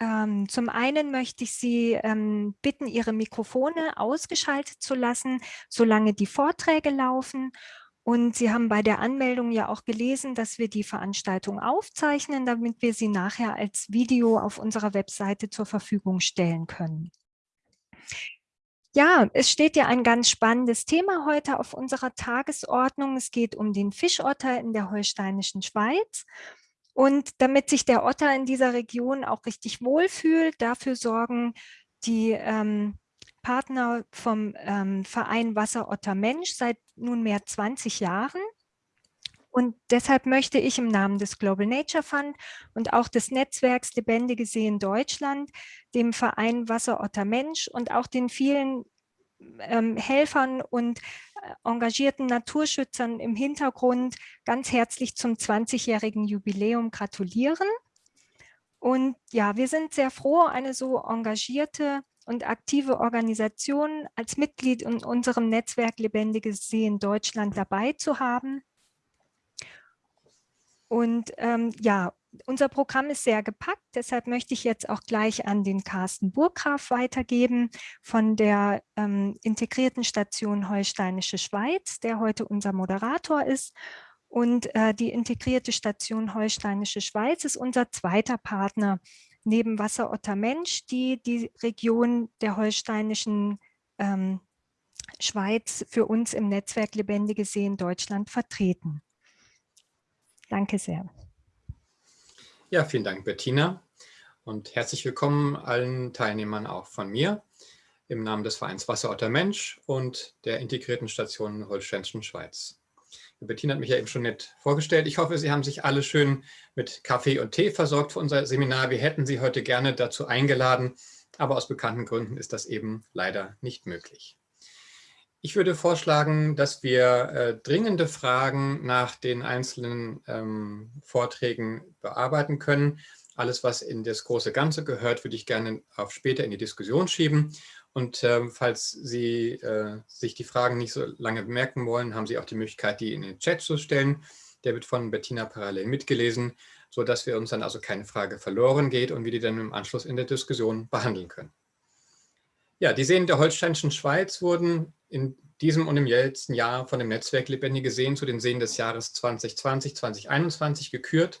Ähm, zum einen möchte ich Sie ähm, bitten, Ihre Mikrofone ausgeschaltet zu lassen, solange die Vorträge laufen. Und Sie haben bei der Anmeldung ja auch gelesen, dass wir die Veranstaltung aufzeichnen, damit wir sie nachher als Video auf unserer Webseite zur Verfügung stellen können. Ja, es steht ja ein ganz spannendes Thema heute auf unserer Tagesordnung. Es geht um den Fischotter in der holsteinischen Schweiz. Und damit sich der Otter in dieser Region auch richtig wohlfühlt, dafür sorgen die ähm, Partner vom ähm, Verein Wasserotter Mensch seit nunmehr 20 Jahren. Und deshalb möchte ich im Namen des Global Nature Fund und auch des Netzwerks Lebendige Seen Deutschland dem Verein Wasserotter Mensch und auch den vielen ähm, Helfern und äh, engagierten Naturschützern im Hintergrund ganz herzlich zum 20-jährigen Jubiläum gratulieren. Und ja, wir sind sehr froh, eine so engagierte und aktive Organisation als Mitglied in unserem Netzwerk Lebendige Seen Deutschland dabei zu haben. Und ähm, ja, unser Programm ist sehr gepackt, deshalb möchte ich jetzt auch gleich an den Carsten Burggraf weitergeben von der ähm, integrierten Station Holsteinische Schweiz, der heute unser Moderator ist. Und äh, die integrierte Station Holsteinische Schweiz ist unser zweiter Partner neben Wasserotter Mensch, die die Region der holsteinischen ähm, Schweiz für uns im Netzwerk Lebendige Seen Deutschland vertreten. Danke sehr. Ja, vielen Dank, Bettina. Und herzlich willkommen allen Teilnehmern auch von mir im Namen des Vereins Wasserotter Mensch und der integrierten Station Holsteinischen Schweiz. Bettina hat mich ja eben schon nett vorgestellt. Ich hoffe, Sie haben sich alle schön mit Kaffee und Tee versorgt für unser Seminar. Wir hätten Sie heute gerne dazu eingeladen, aber aus bekannten Gründen ist das eben leider nicht möglich. Ich würde vorschlagen, dass wir äh, dringende Fragen nach den einzelnen ähm, Vorträgen bearbeiten können. Alles, was in das große Ganze gehört, würde ich gerne auf später in die Diskussion schieben. Und äh, falls Sie äh, sich die Fragen nicht so lange bemerken wollen, haben Sie auch die Möglichkeit, die in den Chat zu stellen. Der wird von Bettina parallel mitgelesen, sodass wir uns dann also keine Frage verloren geht und wir die dann im Anschluss in der Diskussion behandeln können. Ja, die Seen der Holsteinischen Schweiz wurden in diesem und im letzten Jahr von dem Netzwerk Lebendige Seen zu den Seen des Jahres 2020, 2021 gekürt.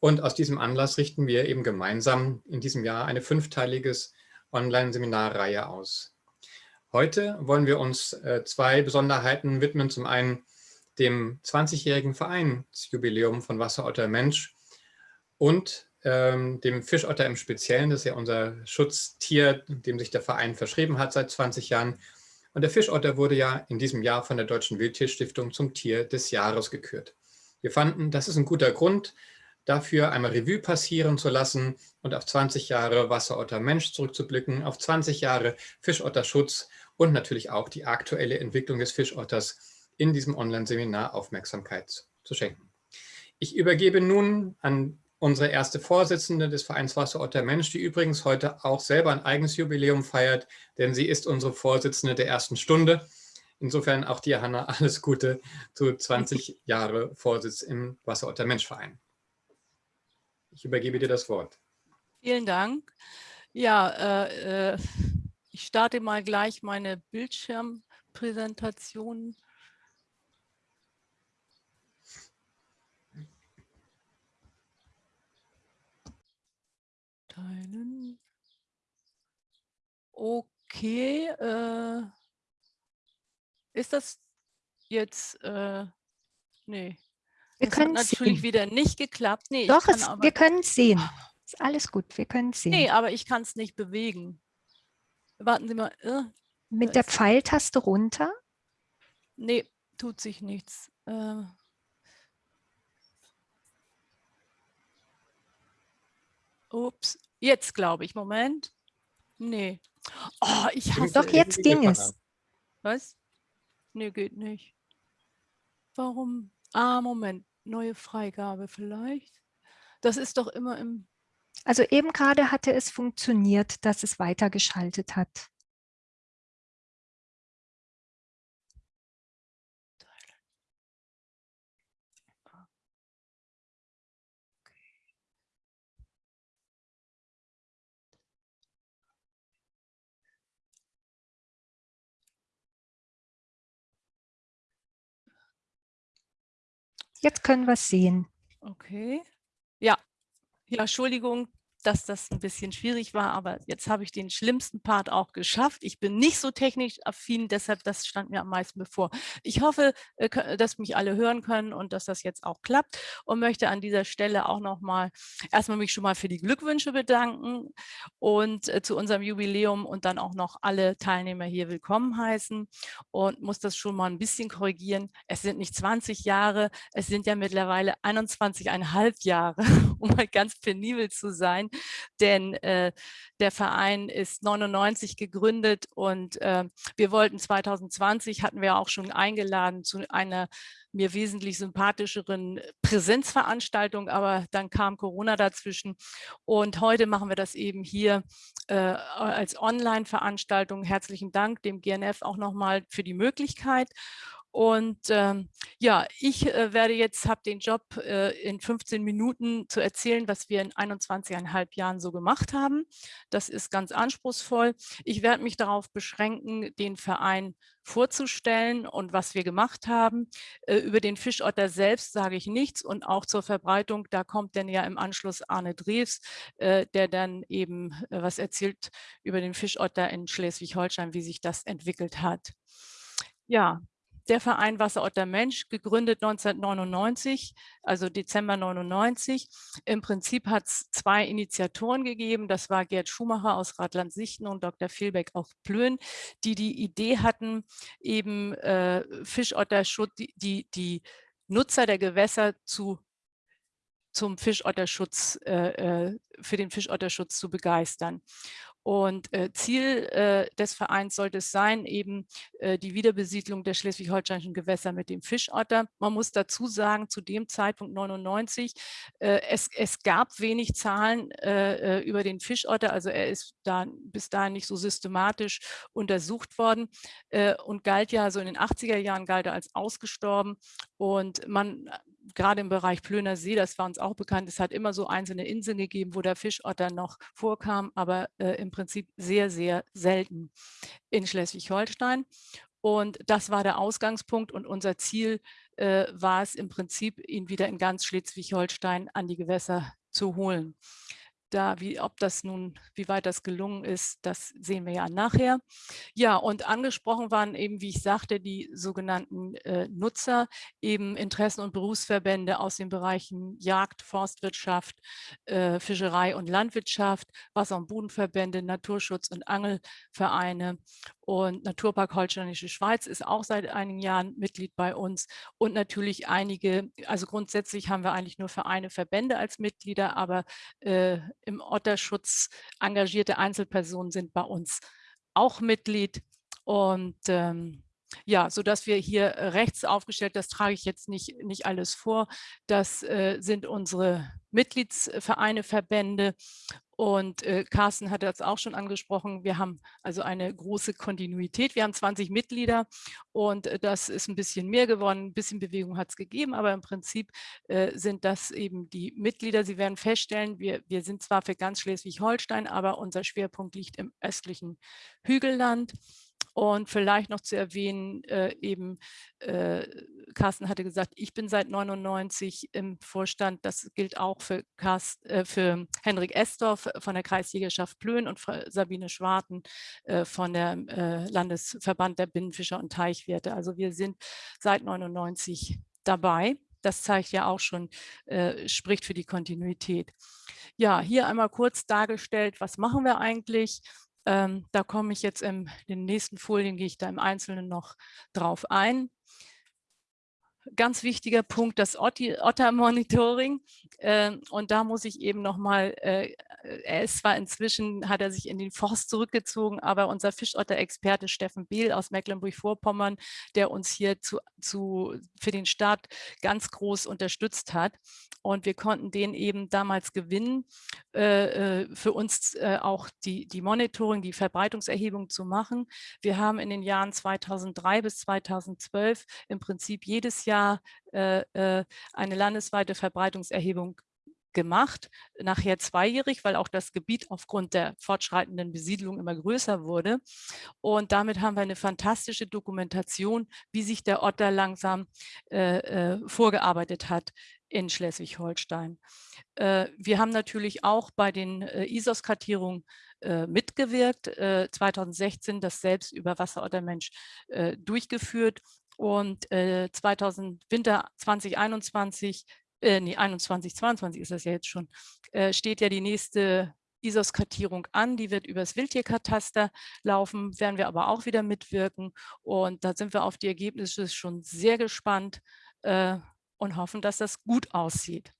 Und aus diesem Anlass richten wir eben gemeinsam in diesem Jahr eine fünfteiliges Online-Seminarreihe aus. Heute wollen wir uns äh, zwei Besonderheiten widmen. Zum einen dem 20-jährigen Vereinsjubiläum von Wasserotter Mensch und ähm, dem Fischotter im Speziellen, das ist ja unser Schutztier, dem sich der Verein verschrieben hat seit 20 Jahren. Und der Fischotter wurde ja in diesem Jahr von der Deutschen Wildtierstiftung zum Tier des Jahres gekürt. Wir fanden, das ist ein guter Grund, dafür einmal Revue passieren zu lassen und auf 20 Jahre Wasserotter Mensch zurückzublicken, auf 20 Jahre Fischotterschutz und natürlich auch die aktuelle Entwicklung des Fischotters in diesem Online-Seminar Aufmerksamkeit zu schenken. Ich übergebe nun an unsere erste Vorsitzende des Vereins Wasserotter Mensch, die übrigens heute auch selber ein eigenes Jubiläum feiert, denn sie ist unsere Vorsitzende der ersten Stunde. Insofern auch dir, Hanna, alles Gute zu 20 Jahre Vorsitz im Wasserotter Mensch Verein. Ich übergebe dir das Wort. Vielen Dank. Ja, äh, äh ich starte mal gleich meine Bildschirmpräsentation. Teilen. Okay. Äh, ist das jetzt, äh, nee. Wir das können hat natürlich sehen. wieder nicht geklappt. Nee, Doch, es, aber, wir können es sehen. Ist alles gut, wir können es sehen. Nee, aber ich kann es nicht bewegen. Warten Sie mal. Äh, Mit der Pfeiltaste runter? Nee, tut sich nichts. Äh, Ups, jetzt glaube ich. Moment. Nee. Oh, ich hasse Doch, jetzt ging es. Was? Nee, geht nicht. Warum? Ah, Moment. Neue Freigabe vielleicht. Das ist doch immer im... Also eben gerade hatte es funktioniert, dass es weitergeschaltet hat. Jetzt können wir es sehen. Okay. Ja. Ja, Entschuldigung, dass das ein bisschen schwierig war, aber jetzt habe ich den schlimmsten Part auch geschafft. Ich bin nicht so technisch affin, deshalb das stand mir am meisten bevor. Ich hoffe, äh, dass mich alle hören können und dass das jetzt auch klappt und möchte an dieser Stelle auch noch mal erstmal mich schon mal für die Glückwünsche bedanken und äh, zu unserem Jubiläum und dann auch noch alle Teilnehmer hier willkommen heißen und muss das schon mal ein bisschen korrigieren. Es sind nicht 20 Jahre, es sind ja mittlerweile 21,5 Jahre, um mal ganz penibel zu sein denn äh, der Verein ist 99 gegründet und äh, wir wollten 2020, hatten wir auch schon eingeladen zu einer mir wesentlich sympathischeren Präsenzveranstaltung, aber dann kam Corona dazwischen und heute machen wir das eben hier äh, als Online-Veranstaltung. Herzlichen Dank dem GNF auch nochmal für die Möglichkeit. Und ähm, ja, ich äh, werde jetzt, habe den Job äh, in 15 Minuten zu erzählen, was wir in 21,5 Jahren so gemacht haben. Das ist ganz anspruchsvoll. Ich werde mich darauf beschränken, den Verein vorzustellen und was wir gemacht haben. Äh, über den Fischotter selbst sage ich nichts und auch zur Verbreitung, da kommt dann ja im Anschluss Arne Drews, äh, der dann eben äh, was erzählt über den Fischotter in Schleswig-Holstein, wie sich das entwickelt hat. Ja, der Verein Wasserotter Mensch, gegründet 1999, also Dezember 99. Im Prinzip hat es zwei Initiatoren gegeben. Das war Gerd Schumacher aus Radland-Sichten und Dr. Vielbeck aus Plön, die die Idee hatten, eben äh, Fischotterschutz, die, die, die Nutzer der Gewässer zu zum Fischotterschutz, äh, äh für den Fischotterschutz zu begeistern. Und äh, Ziel äh, des Vereins sollte es sein, eben äh, die Wiederbesiedlung der schleswig-holsteinischen Gewässer mit dem Fischotter. Man muss dazu sagen, zu dem Zeitpunkt 99, äh, es, es gab wenig Zahlen äh, äh, über den Fischotter, also er ist da bis dahin nicht so systematisch untersucht worden und galt ja so in den 80er Jahren galt er als ausgestorben und man gerade im Bereich Plöner See, das war uns auch bekannt, es hat immer so einzelne Inseln gegeben, wo der Fischotter noch vorkam, aber äh, im Prinzip sehr, sehr selten in Schleswig-Holstein. Und das war der Ausgangspunkt und unser Ziel äh, war es im Prinzip, ihn wieder in ganz Schleswig-Holstein an die Gewässer zu holen da, wie, ob das nun, wie weit das gelungen ist, das sehen wir ja nachher. Ja, und angesprochen waren eben, wie ich sagte, die sogenannten äh, Nutzer, eben Interessen- und Berufsverbände aus den Bereichen Jagd, Forstwirtschaft, äh, Fischerei und Landwirtschaft, Wasser- und Bodenverbände, Naturschutz- und Angelvereine und Naturpark Holsteinische Schweiz ist auch seit einigen Jahren Mitglied bei uns und natürlich einige, also grundsätzlich haben wir eigentlich nur Vereine, Verbände als Mitglieder, aber äh, im Otterschutz engagierte Einzelpersonen sind bei uns auch Mitglied und ähm, ja, so dass wir hier rechts aufgestellt, das trage ich jetzt nicht, nicht alles vor. Das äh, sind unsere Mitgliedsvereine, Verbände und äh, Carsten hat das auch schon angesprochen. Wir haben also eine große Kontinuität. Wir haben 20 Mitglieder und äh, das ist ein bisschen mehr geworden. Ein bisschen Bewegung hat es gegeben, aber im Prinzip äh, sind das eben die Mitglieder. Sie werden feststellen, wir, wir sind zwar für ganz Schleswig-Holstein, aber unser Schwerpunkt liegt im östlichen Hügelland. Und vielleicht noch zu erwähnen, äh, eben, äh, Carsten hatte gesagt, ich bin seit 99 im Vorstand. Das gilt auch für, Carsten, äh, für Henrik Estorf von der Kreisjägerschaft Plön und Sabine Schwarten äh, von der äh, Landesverband der Binnenfischer und Teichwirte. Also wir sind seit 99 dabei. Das zeigt ja auch schon, äh, spricht für die Kontinuität. Ja, hier einmal kurz dargestellt, was machen wir eigentlich? Ähm, da komme ich jetzt in den nächsten Folien, gehe ich da im Einzelnen noch drauf ein ganz wichtiger Punkt, das Otter-Monitoring. Äh, und da muss ich eben nochmal, äh, er ist zwar inzwischen, hat er sich in den Forst zurückgezogen, aber unser Fischotter-Experte Steffen Behl aus Mecklenburg-Vorpommern, der uns hier zu, zu, für den Start ganz groß unterstützt hat. Und wir konnten den eben damals gewinnen, äh, für uns auch die, die Monitoring, die Verbreitungserhebung zu machen. Wir haben in den Jahren 2003 bis 2012 im Prinzip jedes Jahr Jahr äh, äh, eine landesweite Verbreitungserhebung gemacht, nachher zweijährig, weil auch das Gebiet aufgrund der fortschreitenden Besiedlung immer größer wurde. Und damit haben wir eine fantastische Dokumentation, wie sich der Otter langsam äh, äh, vorgearbeitet hat in Schleswig-Holstein. Äh, wir haben natürlich auch bei den äh, ISOS-Kartierungen mitgewirkt, 2016 das selbst über Wasserottermensch durchgeführt und 2000, Winter 2021 äh, nee, 21, 22 ist das ja jetzt schon, äh, steht ja die nächste ISOS-Kartierung an, die wird übers Wildtierkataster laufen, werden wir aber auch wieder mitwirken und da sind wir auf die Ergebnisse schon sehr gespannt äh, und hoffen, dass das gut aussieht.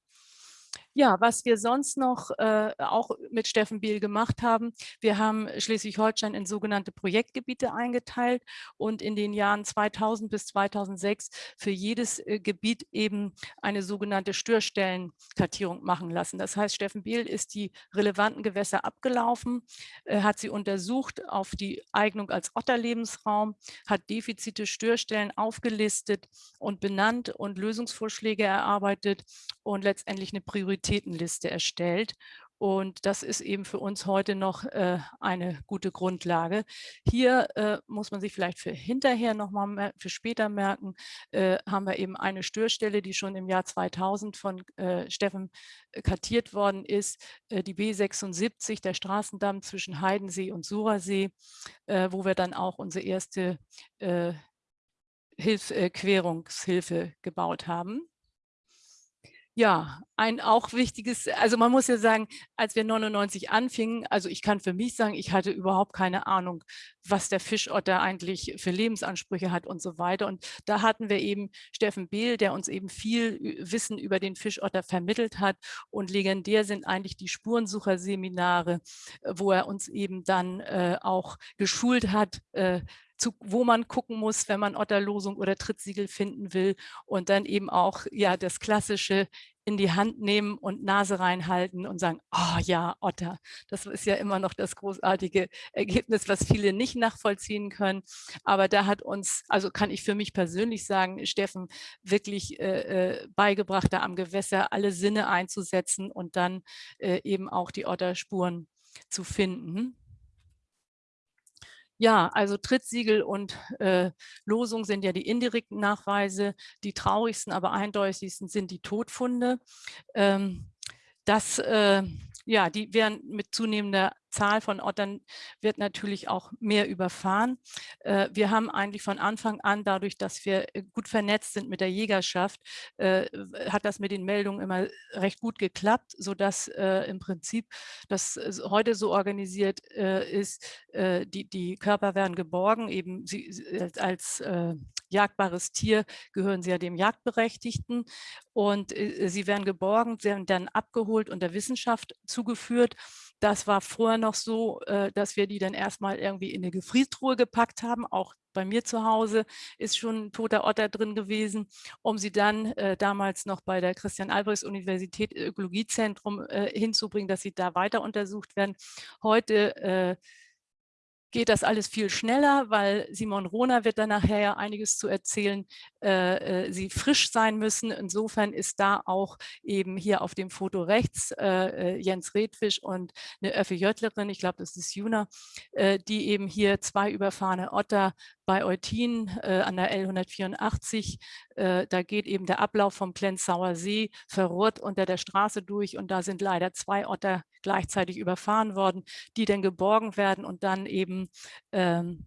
Ja, was wir sonst noch äh, auch mit Steffen Biel gemacht haben, wir haben Schleswig-Holstein in sogenannte Projektgebiete eingeteilt und in den Jahren 2000 bis 2006 für jedes äh, Gebiet eben eine sogenannte Störstellenkartierung machen lassen. Das heißt, Steffen Biel ist die relevanten Gewässer abgelaufen, äh, hat sie untersucht auf die Eignung als Otterlebensraum, hat Defizite, Störstellen aufgelistet und benannt und Lösungsvorschläge erarbeitet und letztendlich eine Priorität Prioritätenliste erstellt. Und das ist eben für uns heute noch äh, eine gute Grundlage. Hier äh, muss man sich vielleicht für hinterher nochmal, für später merken, äh, haben wir eben eine Störstelle, die schon im Jahr 2000 von äh, Steffen äh, kartiert worden ist, äh, die B76, der Straßendamm zwischen Heidensee und Surersee, wo wir dann auch unsere erste Hilf Querungshilfe gebaut haben. Ja, ein auch wichtiges, also man muss ja sagen, als wir 99 anfingen, also ich kann für mich sagen, ich hatte überhaupt keine Ahnung, was der Fischotter eigentlich für Lebensansprüche hat und so weiter. Und da hatten wir eben Steffen Behl, der uns eben viel Wissen über den Fischotter vermittelt hat. Und legendär sind eigentlich die Spurensucherseminare, wo er uns eben dann äh, auch geschult hat, äh, zu, wo man gucken muss, wenn man Otterlosung oder Trittsiegel finden will und dann eben auch ja das klassische in die Hand nehmen und Nase reinhalten und sagen, oh ja, Otter. Das ist ja immer noch das großartige Ergebnis, was viele nicht nachvollziehen können. Aber da hat uns, also kann ich für mich persönlich sagen, Steffen wirklich äh, äh beigebracht, da am Gewässer alle Sinne einzusetzen und dann äh, eben auch die Otterspuren zu finden. Ja, also Trittsiegel und äh, Losung sind ja die indirekten Nachweise. Die traurigsten, aber eindeutigsten sind die Todfunde. Ähm, das, äh, ja, die werden mit zunehmender Zahl von Ottern wird natürlich auch mehr überfahren. Äh, wir haben eigentlich von Anfang an, dadurch, dass wir äh, gut vernetzt sind mit der Jägerschaft, äh, hat das mit den Meldungen immer recht gut geklappt, sodass im Prinzip das heute so organisiert ist, die, die Körper werden geborgen, eben sie, als jagdbares Tier gehören sie ja dem Jagdberechtigten und sie werden geborgen, werden dann abgeholt und der Wissenschaft zugeführt das war vorher noch so, äh, dass wir die dann erstmal irgendwie in eine Gefriertruhe gepackt haben. Auch bei mir zu Hause ist schon ein toter Otter drin gewesen, um sie dann äh, damals noch bei der Christian-Albrechts-Universität Ökologiezentrum äh, hinzubringen, dass sie da weiter untersucht werden. Heute geht das alles viel schneller, weil Simon Rohner wird dann nachher ja einiges zu erzählen, äh, äh, sie frisch sein müssen. Insofern ist da auch eben hier auf dem Foto rechts äh, äh Jens Redfisch und eine Öffe Jöttlerin, ich glaube, das ist Juna, äh, die eben hier zwei überfahrene Otter bei Eutin äh, an der L184. Äh, da geht eben der Ablauf vom Klenzauer See verrohrt unter der Straße durch und da sind leider zwei Otter gleichzeitig überfahren worden, die dann geborgen werden und dann eben ähm,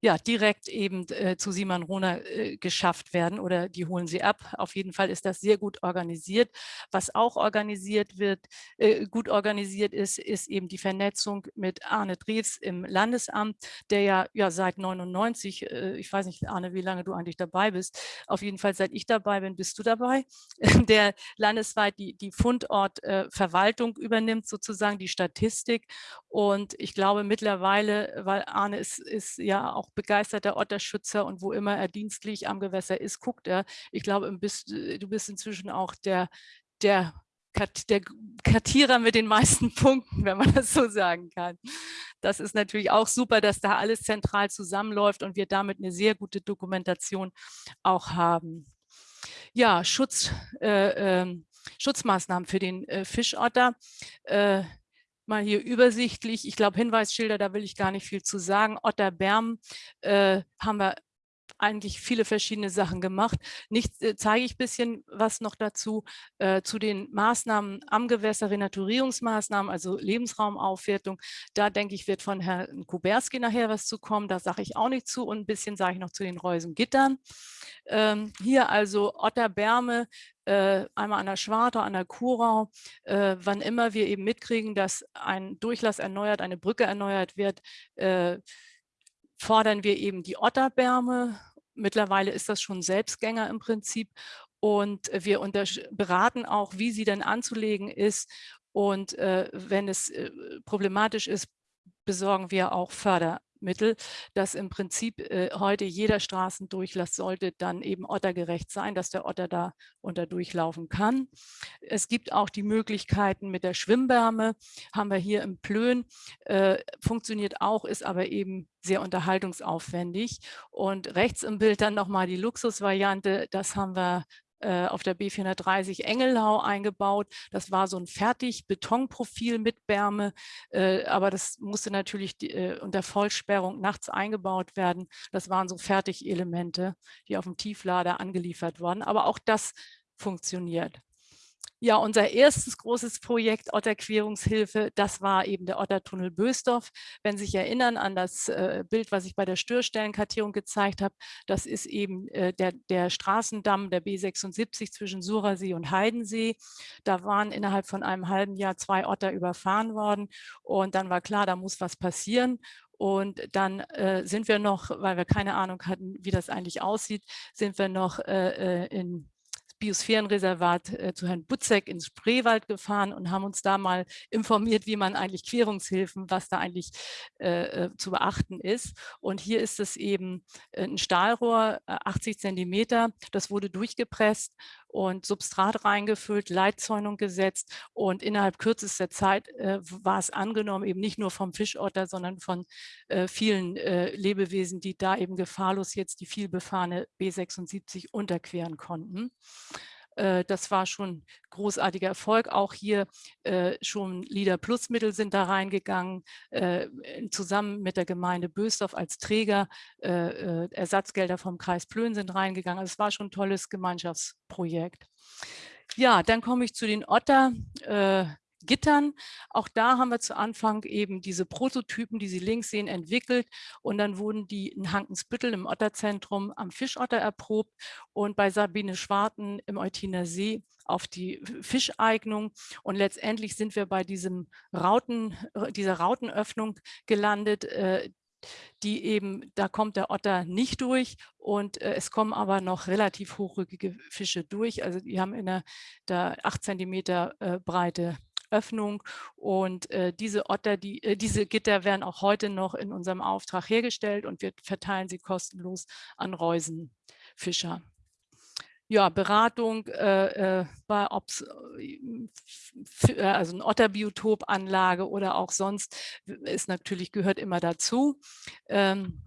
ja, direkt eben äh, zu Simon Rohner äh, geschafft werden oder die holen sie ab. Auf jeden Fall ist das sehr gut organisiert. Was auch organisiert wird, äh, gut organisiert ist, ist eben die Vernetzung mit Arne Drews im Landesamt, der ja, ja seit 99, äh, ich weiß nicht, Arne, wie lange du eigentlich dabei bist, auf jeden Fall seit ich dabei bin, bist du dabei, der landesweit die, die Fundortverwaltung äh, übernimmt, sozusagen die Statistik. Und ich glaube mittlerweile, weil Arne ist, ist ja auch auch begeisterter Otterschützer und wo immer er dienstlich am Gewässer ist, guckt er. Ich glaube, äh, du bist inzwischen auch der, der der Kartierer mit den meisten Punkten, wenn man das so sagen kann. Das ist natürlich auch super, dass da alles zentral zusammenläuft und wir damit eine sehr gute Dokumentation auch haben. Ja, Schutz, äh, äh, Schutzmaßnahmen für den äh, Fischotter. Mal hier übersichtlich. Ich glaube, Hinweisschilder, da will ich gar nicht viel zu sagen. Otterberm äh, haben wir eigentlich viele verschiedene Sachen gemacht. Nicht äh, zeige ich ein bisschen was noch dazu, äh, zu den Maßnahmen am Gewässer, Renaturierungsmaßnahmen, also Lebensraumaufwertung. Da denke ich, wird von Herrn Kuberski nachher was zu kommen. Da sage ich auch nicht zu und ein bisschen sage ich noch zu den Reusengittern. Ähm, hier also Otterbärme, äh, einmal an der Schwarte, an der Kurau, äh, wann immer wir eben mitkriegen, dass ein Durchlass erneuert, eine Brücke erneuert wird, äh, fordern wir eben die Otterbärme. Mittlerweile ist das schon Selbstgänger im Prinzip. Und wir beraten auch, wie sie denn anzulegen ist. Und äh, wenn es äh, problematisch ist, besorgen wir auch Förder, Mittel, dass im Prinzip äh, heute jeder Straßendurchlass sollte dann eben ottergerecht sein, dass der Otter da unter durchlaufen kann. Es gibt auch die Möglichkeiten mit der Schwimmwärme, haben wir hier im Plön, äh, funktioniert auch, ist aber eben sehr unterhaltungsaufwendig. Und rechts im Bild dann nochmal die Luxusvariante, das haben wir auf der B430 Engelau eingebaut. Das war so ein fertig Betonprofil mit Wärme, äh, aber das musste natürlich äh, unter Vollsperrung nachts eingebaut werden. Das waren so Fertigelemente, die auf dem Tieflader angeliefert wurden. Aber auch das funktioniert. Ja, unser erstes großes Projekt Otterquerungshilfe, das war eben der Ottertunnel Bösdorf. Wenn Sie sich erinnern an das äh, Bild, was ich bei der Störstellenkartierung gezeigt habe, das ist eben äh, der, der Straßendamm der B76 zwischen Surasee und Heidensee. Da waren innerhalb von einem halben Jahr zwei Otter überfahren worden und dann war klar, da muss was passieren. Und dann äh, sind wir noch, weil wir keine Ahnung hatten, wie das eigentlich aussieht, sind wir noch äh, äh in Biosphärenreservat äh, zu Herrn Butzek ins Spreewald gefahren und haben uns da mal informiert, wie man eigentlich Querungshilfen, was da eigentlich äh, äh zu beachten ist. Und hier ist es eben äh, ein Stahlrohr, 80 äh, Zentimeter, das wurde durchgepresst und Substrat reingefüllt, Leitzäunung gesetzt und innerhalb kürzester Zeit äh, war es angenommen, eben nicht nur vom Fischotter, sondern von äh, vielen äh, Lebewesen, die da eben gefahrlos jetzt die vielbefahrene B76 unterqueren konnten. Äh, das war schon großartiger Erfolg. Auch hier äh, schon Leader Plus Mittel sind da reingegangen, äh, zusammen mit der Gemeinde Bösdorf als Träger. Ersatzgelder vom Kreis Plön sind reingegangen. Also es war schon ein tolles Gemeinschaftsprojekt. Ja, dann komme ich zu den Otter. Gittern. Auch da haben wir zu Anfang eben diese Prototypen, die Sie links sehen, entwickelt und dann wurden die in Hankensbüttel im Otterzentrum am Fischotter erprobt und bei Sabine Schwarten im Eutiner See auf die Fischeignung und letztendlich sind wir bei diesem Rauten, dieser Rautenöffnung gelandet, äh, die eben, da kommt der Otter nicht durch und äh, es kommen aber noch relativ hochrückige Fische durch. Also die haben in der, der 8 Zentimeter äh, breite Öffnung. Und äh, diese Otter, die, äh, diese Gitter werden auch heute noch in unserem Auftrag hergestellt und wir verteilen sie kostenlos an Reusenfischer ja, Beratung äh, äh bei ob's, äh, äh, also ein Otterbiotopanlage oder auch sonst ist natürlich gehört immer dazu. Ähm,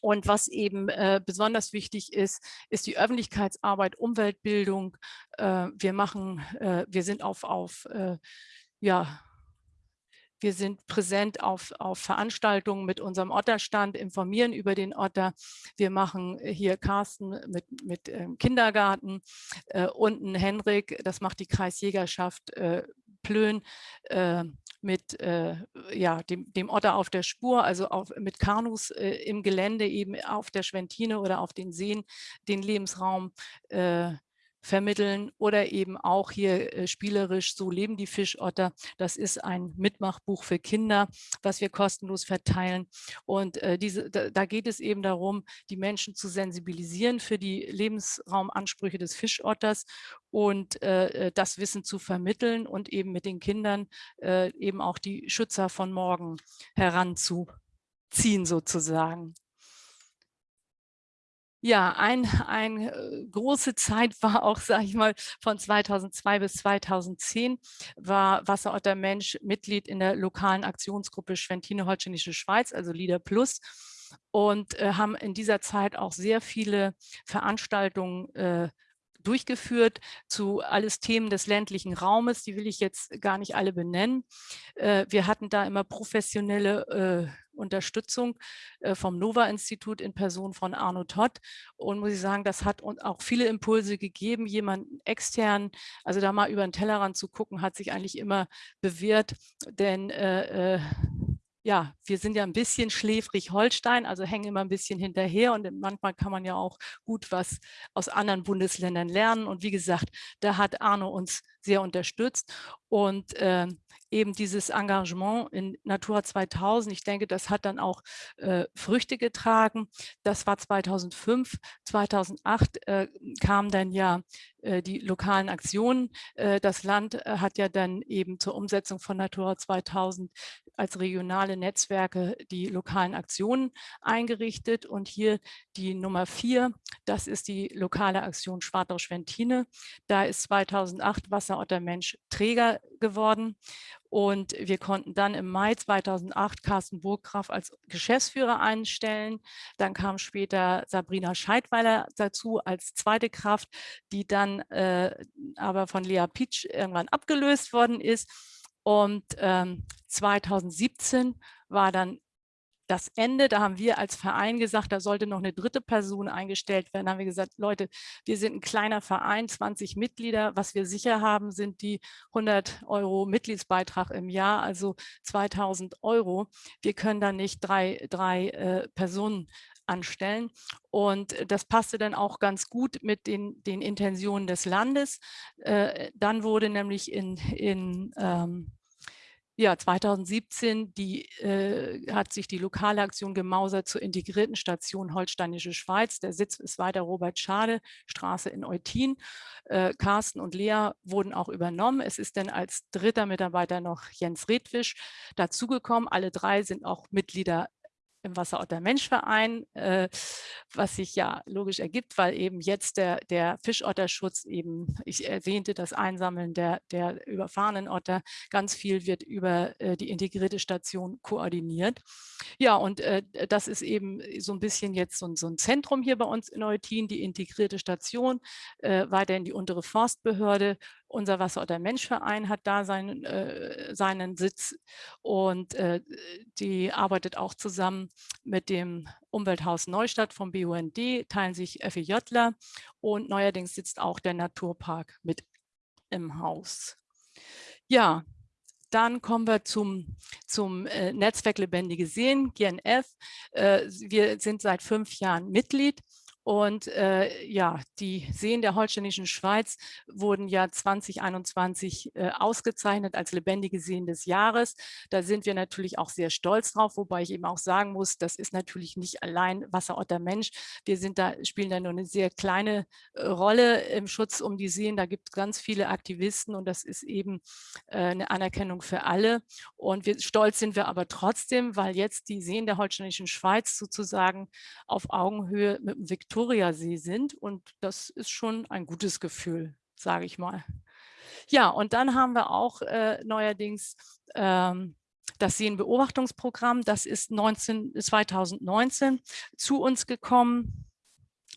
und was eben äh, besonders wichtig ist, ist die Öffentlichkeitsarbeit, Umweltbildung. Äh, wir machen, äh, wir sind auf, auf äh, ja, wir sind präsent auf, auf Veranstaltungen mit unserem Otterstand, informieren über den Otter. Wir machen hier Carsten mit, mit ähm, Kindergarten, äh, unten Henrik, das macht die Kreisjägerschaft äh, Plön, äh, mit äh, ja, dem, dem Otter auf der Spur, also auf, mit Kanus äh, im Gelände eben auf der Schwentine oder auf den Seen den Lebensraum äh, vermitteln oder eben auch hier äh, spielerisch So leben die Fischotter. Das ist ein Mitmachbuch für Kinder, was wir kostenlos verteilen. Und äh, diese, da, da, geht es eben darum, die Menschen zu sensibilisieren für die Lebensraumansprüche des Fischotters und äh, äh das Wissen zu vermitteln und eben mit den Kindern äh, eben auch die Schützer von morgen heranzuziehen sozusagen. Ja, eine ein, äh, große Zeit war auch, sage ich mal, von 2002 bis 2010 war Wasserotter Mensch Mitglied in der lokalen Aktionsgruppe Schwentine-Holsteinische Schweiz, also Leader Plus und äh, haben in dieser Zeit auch sehr viele Veranstaltungen äh, durchgeführt zu alles Themen des ländlichen Raumes. Die will ich jetzt gar nicht alle benennen. Äh, wir hatten da immer professionelle äh, Unterstützung äh, vom NOVA-Institut in Person von Arno Todd. Und muss ich sagen, das hat uns auch viele Impulse gegeben, jemanden extern, also da mal über den Tellerrand zu gucken, hat sich eigentlich immer bewährt, denn äh, äh ja, wir sind ja ein bisschen schläfrig Holstein, also hängen immer ein bisschen hinterher und manchmal kann man ja auch gut was aus anderen Bundesländern lernen. Und wie gesagt, da hat Arno uns sehr unterstützt und äh, eben dieses Engagement in Natura 2000, ich denke, das hat dann auch äh, Früchte getragen. Das war 2005, 2008 äh, kamen dann ja äh, die lokalen Aktionen. Äh, das Land äh, hat ja dann eben zur Umsetzung von Natura 2000 als regionale Netzwerke die lokalen Aktionen eingerichtet. Und hier die Nummer vier, das ist die lokale Aktion Schwartau-Schwentine. Da ist 2008 Wasserotter Mensch Träger geworden. Und wir konnten dann im Mai 2008 Carsten Burggraf als Geschäftsführer einstellen. Dann kam später Sabrina Scheidweiler dazu als zweite Kraft, die dann äh, aber von Lea Pitsch irgendwann abgelöst worden ist. Und ähm, 2017 war dann das Ende, da haben wir als Verein gesagt, da sollte noch eine dritte Person eingestellt werden. Da haben wir gesagt, Leute, wir sind ein kleiner Verein, 20 Mitglieder. Was wir sicher haben, sind die 100 Euro Mitgliedsbeitrag im Jahr, also 2000 Euro. Wir können da nicht drei, drei äh, Personen anstellen. Und das passte dann auch ganz gut mit den, den Intentionen des Landes. Äh, dann wurde nämlich in, in ähm, ja, 2017 die, äh, hat sich die lokale Aktion gemausert zur integrierten Station Holsteinische Schweiz. Der Sitz ist weiter Robert Schade, Straße in Eutin. Äh, Carsten und Lea wurden auch übernommen. Es ist dann als dritter Mitarbeiter noch Jens Redwisch dazugekommen. Alle drei sind auch Mitglieder im Wasserotter Menschverein, äh, was sich ja logisch ergibt, weil eben jetzt der, der Fischotterschutz eben, ich erwähnte das Einsammeln der, der überfahrenen Otter, ganz viel wird über äh, die integrierte Station koordiniert. Ja, und äh, das ist eben so ein bisschen jetzt so, so, ein Zentrum hier bei uns in Eutin, die integrierte Station, äh, weiterhin die untere Forstbehörde unser Wasser- oder Menschverein hat da seinen, äh, seinen Sitz und äh, die arbeitet auch zusammen mit dem Umwelthaus Neustadt vom BUND, teilen sich FEJler und neuerdings sitzt auch der Naturpark mit im Haus. Ja, dann kommen wir zum, zum äh, Netzwerk Lebendige Seen, GNF. Äh, wir sind seit fünf Jahren Mitglied und äh, ja, die Seen der holsteinischen Schweiz wurden ja 2021 äh, ausgezeichnet als lebendige Seen des Jahres. Da sind wir natürlich auch sehr stolz drauf, wobei ich eben auch sagen muss, das ist natürlich nicht allein Wasserotter Mensch. Wir sind da, spielen da nur eine sehr kleine äh, Rolle im Schutz um die Seen. Da gibt es ganz viele Aktivisten und das ist eben äh, eine Anerkennung für alle. Und wir, stolz sind wir aber trotzdem, weil jetzt die Seen der holsteinischen Schweiz sozusagen auf Augenhöhe mit dem Viktor Viktoriasee sind und das ist schon ein gutes Gefühl, sage ich mal. Ja, und dann haben wir auch äh, neuerdings ähm, das Seenbeobachtungsprogramm, das ist 19, 2019 zu uns gekommen.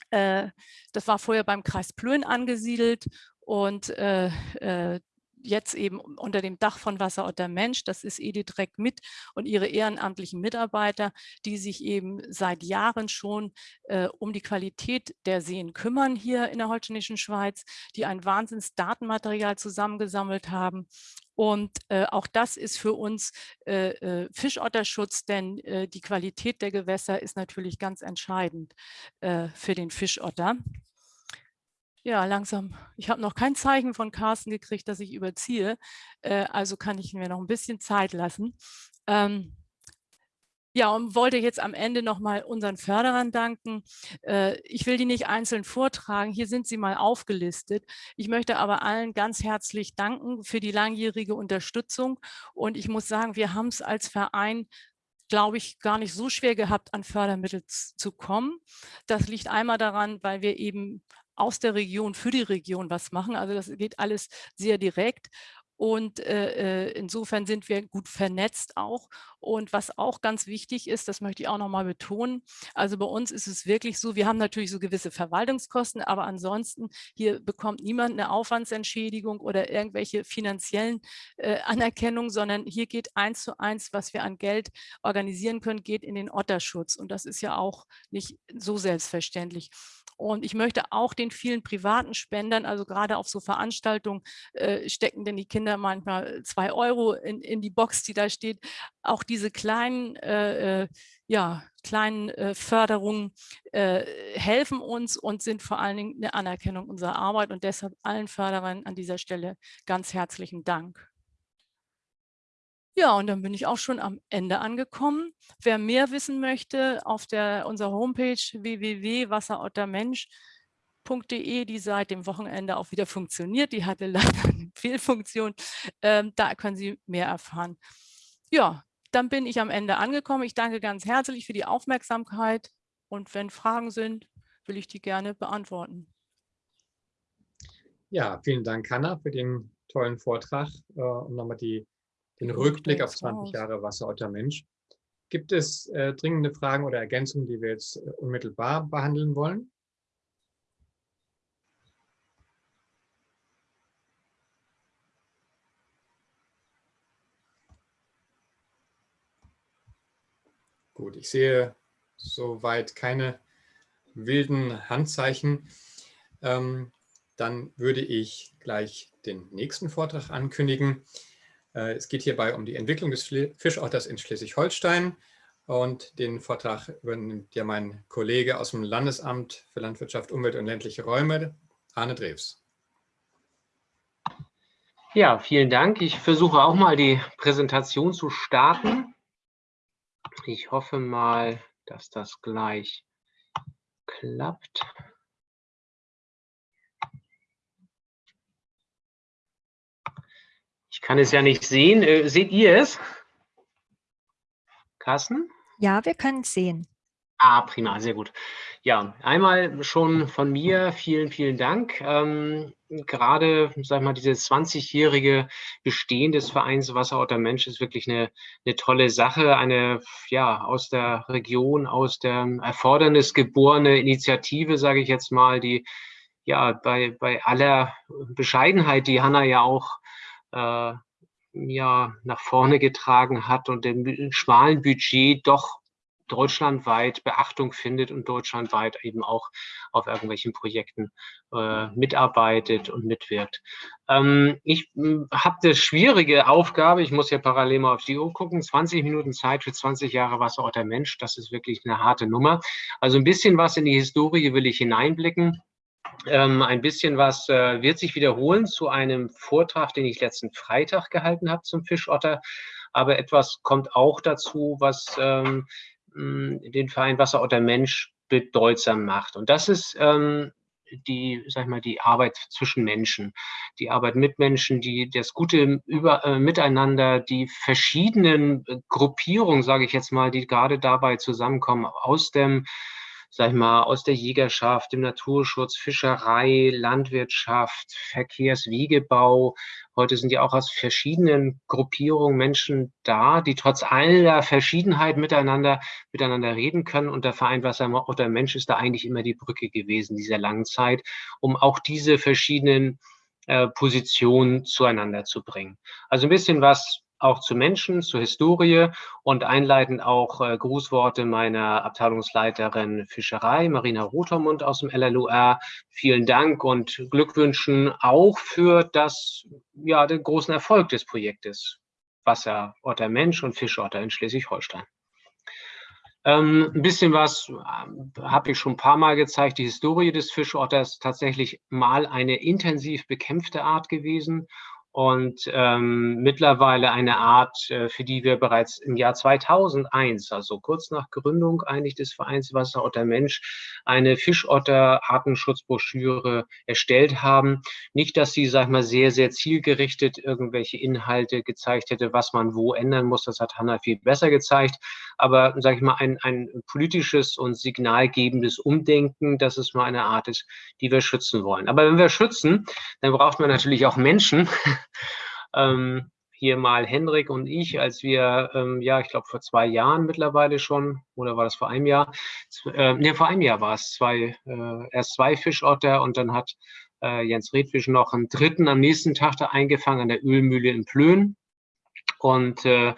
Äh, das war vorher beim Kreis Plön angesiedelt und äh, äh jetzt eben unter dem Dach von Wasser der Mensch, das ist Edith Reck mit und ihre ehrenamtlichen Mitarbeiter, die sich eben seit Jahren schon äh, um die Qualität der Seen kümmern hier in der Holsteinischen Schweiz, die ein Wahnsinns Datenmaterial zusammengesammelt haben und äh, auch das ist für uns äh, äh, Fischotterschutz, denn äh, die Qualität der Gewässer ist natürlich ganz entscheidend äh, für den Fischotter. Ja, langsam. Ich habe noch kein Zeichen von Carsten gekriegt, dass ich überziehe. Äh, also kann ich mir noch ein bisschen Zeit lassen. Ähm, ja, und wollte jetzt am Ende nochmal unseren Förderern danken. Äh, ich will die nicht einzeln vortragen. Hier sind sie mal aufgelistet. Ich möchte aber allen ganz herzlich danken für die langjährige Unterstützung. Und ich muss sagen, wir haben es als Verein glaube ich, gar nicht so schwer gehabt, an Fördermittel zu kommen. Das liegt einmal daran, weil wir eben aus der Region für die Region was machen. Also das geht alles sehr direkt. Und äh, äh, insofern sind wir gut vernetzt auch. Und was auch ganz wichtig ist, das möchte ich auch nochmal betonen, also bei uns ist es wirklich so, wir haben natürlich so gewisse Verwaltungskosten, aber ansonsten hier bekommt niemand eine Aufwandsentschädigung oder irgendwelche finanziellen äh, Anerkennungen, sondern hier geht eins zu eins, was wir an Geld organisieren können, geht in den Otterschutz. Und das ist ja auch nicht so selbstverständlich. Und ich möchte auch den vielen privaten Spendern, also gerade auf so Veranstaltungen, äh, stecken denn die Kinder manchmal zwei Euro in, in die Box, die da steht. Auch diese kleinen, äh, äh ja, kleinen äh, Förderungen äh, helfen uns und sind vor allen Dingen eine Anerkennung unserer Arbeit. Und deshalb allen Förderern an dieser Stelle ganz herzlichen Dank. Ja, und dann bin ich auch schon am Ende angekommen. Wer mehr wissen möchte, auf der, unserer Homepage www.wasserottermensch.de, die seit dem Wochenende auch wieder funktioniert, die hatte leider eine Fehlfunktion, ähm, da können Sie mehr erfahren. Ja, dann bin ich am Ende angekommen. Ich danke ganz herzlich für die Aufmerksamkeit und wenn Fragen sind, will ich die gerne beantworten. Ja, vielen Dank, Hanna, für den tollen Vortrag äh, und nochmal die den Rückblick auf 20 Jahre Wasserotter Mensch. Gibt es äh, dringende Fragen oder Ergänzungen, die wir jetzt äh, unmittelbar behandeln wollen? Gut, ich sehe soweit keine wilden Handzeichen. Ähm, dann würde ich gleich den nächsten Vortrag ankündigen. Äh, es geht hierbei um die Entwicklung des Fischotters in Schleswig-Holstein und den Vortrag übernimmt ja mein Kollege aus dem Landesamt für Landwirtschaft, Umwelt und ländliche Räume, Arne Drews. Ja, vielen Dank. Ich versuche auch mal die Präsentation zu starten. Ich hoffe mal, dass das gleich klappt. kann es ja nicht sehen. Äh, seht ihr es? Carsten? Ja, wir können es sehen. Ah, prima, sehr gut. Ja, einmal schon von mir vielen, vielen Dank. Ähm, gerade, sag ich mal, dieses 20-jährige Bestehen des Vereins Wasserotter Mensch ist wirklich eine, eine tolle Sache. Eine, ja, aus der Region, aus der Erfordernis geborene Initiative, sage ich jetzt mal, die, ja, bei, bei aller Bescheidenheit, die Hanna ja auch äh, ja, nach vorne getragen hat und dem schmalen Budget doch deutschlandweit Beachtung findet und deutschlandweit eben auch auf irgendwelchen Projekten äh, mitarbeitet und mitwirkt. Ähm, ich hm, habe eine schwierige Aufgabe, ich muss ja parallel mal auf die Uhr gucken, 20 Minuten Zeit für 20 Jahre Wasserorter Mensch, das ist wirklich eine harte Nummer. Also ein bisschen was in die Historie will ich hineinblicken. Ähm, ein bisschen was äh, wird sich wiederholen zu einem Vortrag, den ich letzten Freitag gehalten habe zum Fischotter. Aber etwas kommt auch dazu, was ähm, den Verein Wasserotter Mensch bedeutsam macht. Und das ist ähm, die, sag ich mal, die Arbeit zwischen Menschen, die Arbeit mit Menschen, die das gute Über, äh, Miteinander, die verschiedenen Gruppierungen, sage ich jetzt mal, die gerade dabei zusammenkommen aus dem sag ich mal, aus der Jägerschaft, dem Naturschutz, Fischerei, Landwirtschaft, Verkehrswegebau. Heute sind ja auch aus verschiedenen Gruppierungen Menschen da, die trotz aller Verschiedenheit miteinander, miteinander reden können. Und der Verein Wasser oder Mensch ist da eigentlich immer die Brücke gewesen dieser langen Zeit, um auch diese verschiedenen äh, Positionen zueinander zu bringen. Also ein bisschen was auch zu Menschen, zur Historie und einleitend auch äh, Grußworte meiner Abteilungsleiterin Fischerei, Marina Rotermund aus dem LLUR. Vielen Dank und Glückwünschen auch für das, ja, den großen Erfolg des Projektes Wasserotter Mensch und Fischotter in Schleswig-Holstein. Ähm, ein bisschen was äh, habe ich schon ein paar Mal gezeigt. Die Historie des Fischotters tatsächlich mal eine intensiv bekämpfte Art gewesen und ähm, mittlerweile eine Art, äh, für die wir bereits im Jahr 2001, also kurz nach Gründung eigentlich des Vereins Wasserotter Mensch, eine Fischotter-Artenschutzbroschüre erstellt haben. Nicht, dass sie, sag ich mal, sehr, sehr zielgerichtet irgendwelche Inhalte gezeigt hätte, was man wo ändern muss. Das hat Hanna viel besser gezeigt. Aber, sage ich mal, ein, ein politisches und signalgebendes Umdenken, dass es mal eine Art ist, die wir schützen wollen. Aber wenn wir schützen, dann braucht man natürlich auch Menschen, Ähm, hier mal Hendrik und ich, als wir, ähm, ja, ich glaube vor zwei Jahren mittlerweile schon, oder war das vor einem Jahr? Äh, ne, vor einem Jahr war es zwei, äh, erst zwei Fischotter und dann hat äh, Jens Redfisch noch einen dritten am nächsten Tag da eingefangen an der Ölmühle in Plön. Und äh,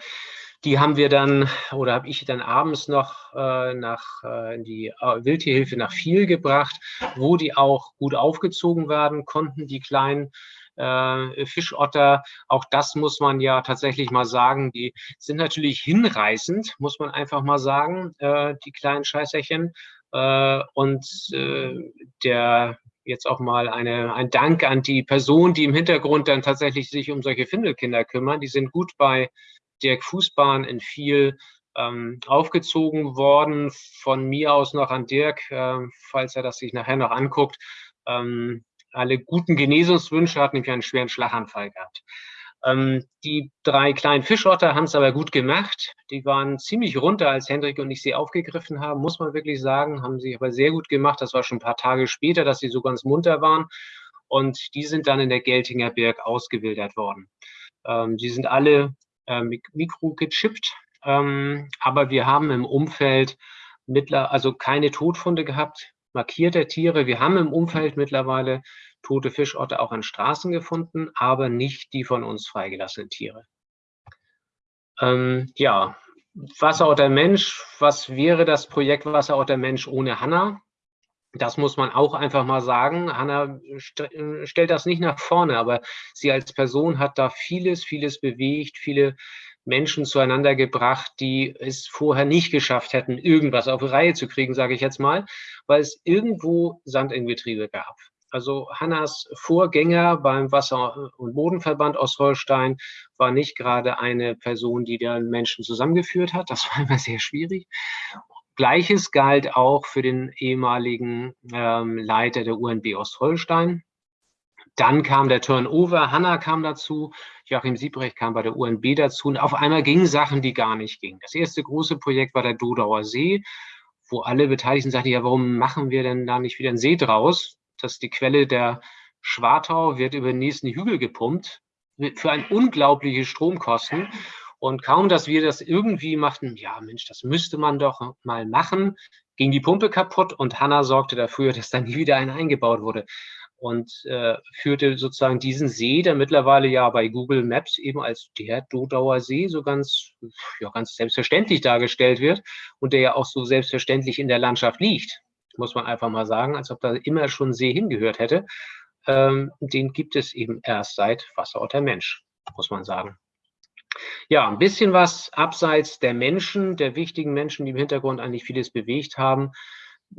die haben wir dann, oder habe ich dann abends noch äh, nach äh, in die äh, Wildtierhilfe nach Viel gebracht, wo die auch gut aufgezogen werden konnten, die kleinen äh, Fischotter. Auch das muss man ja tatsächlich mal sagen. Die sind natürlich hinreißend, muss man einfach mal sagen, äh, die kleinen Scheißerchen. Äh, und äh, der jetzt auch mal eine, ein Dank an die Person, die im Hintergrund dann tatsächlich sich um solche Findelkinder kümmern. Die sind gut bei Dirk Fußbahn in viel ähm, aufgezogen worden. Von mir aus noch an Dirk, äh, falls er das sich nachher noch anguckt. Ähm, alle guten Genesungswünsche, hat nämlich einen schweren Schlaganfall gehabt. Ähm, die drei kleinen Fischotter haben es aber gut gemacht. Die waren ziemlich runter, als Hendrik und ich sie aufgegriffen haben, muss man wirklich sagen. Haben sie aber sehr gut gemacht. Das war schon ein paar Tage später, dass sie so ganz munter waren. Und die sind dann in der Geltinger Berg ausgewildert worden. Ähm, die sind alle äh, mikrogechippt, ähm, aber wir haben im Umfeld mittler, also keine Todfunde gehabt, markierte Tiere. Wir haben im Umfeld mittlerweile tote Fischotter auch an Straßen gefunden, aber nicht die von uns freigelassenen Tiere. Ähm, ja, Wasserotter Mensch, was wäre das Projekt Wasserotter Mensch ohne Hanna? Das muss man auch einfach mal sagen. Hanna st stellt das nicht nach vorne, aber sie als Person hat da vieles, vieles bewegt, viele Menschen zueinander gebracht, die es vorher nicht geschafft hätten, irgendwas auf die Reihe zu kriegen, sage ich jetzt mal, weil es irgendwo Sand in Getriebe gab. Also Hannas Vorgänger beim Wasser- und Bodenverband Ostholstein war nicht gerade eine Person, die den Menschen zusammengeführt hat. Das war immer sehr schwierig. Gleiches galt auch für den ehemaligen ähm, Leiter der UNB Ostholstein. Dann kam der Turnover, Hanna kam dazu, Joachim Siebrecht kam bei der UNB dazu und auf einmal gingen Sachen, die gar nicht gingen. Das erste große Projekt war der Dodauer See, wo alle Beteiligten sagten, ja, warum machen wir denn da nicht wieder einen See draus? Das ist die Quelle der Schwartau, wird über den nächsten Hügel gepumpt, für ein unglaubliche Stromkosten. Und kaum, dass wir das irgendwie machten, ja Mensch, das müsste man doch mal machen, ging die Pumpe kaputt und Hanna sorgte dafür, dass dann nie wieder eine eingebaut wurde. Und äh, führte sozusagen diesen See, der mittlerweile ja bei Google Maps eben als der Dodauer See so ganz, ja, ganz selbstverständlich dargestellt wird und der ja auch so selbstverständlich in der Landschaft liegt, muss man einfach mal sagen, als ob da immer schon See hingehört hätte. Ähm, den gibt es eben erst seit Wasserort der Mensch, muss man sagen. Ja, ein bisschen was abseits der Menschen, der wichtigen Menschen, die im Hintergrund eigentlich vieles bewegt haben.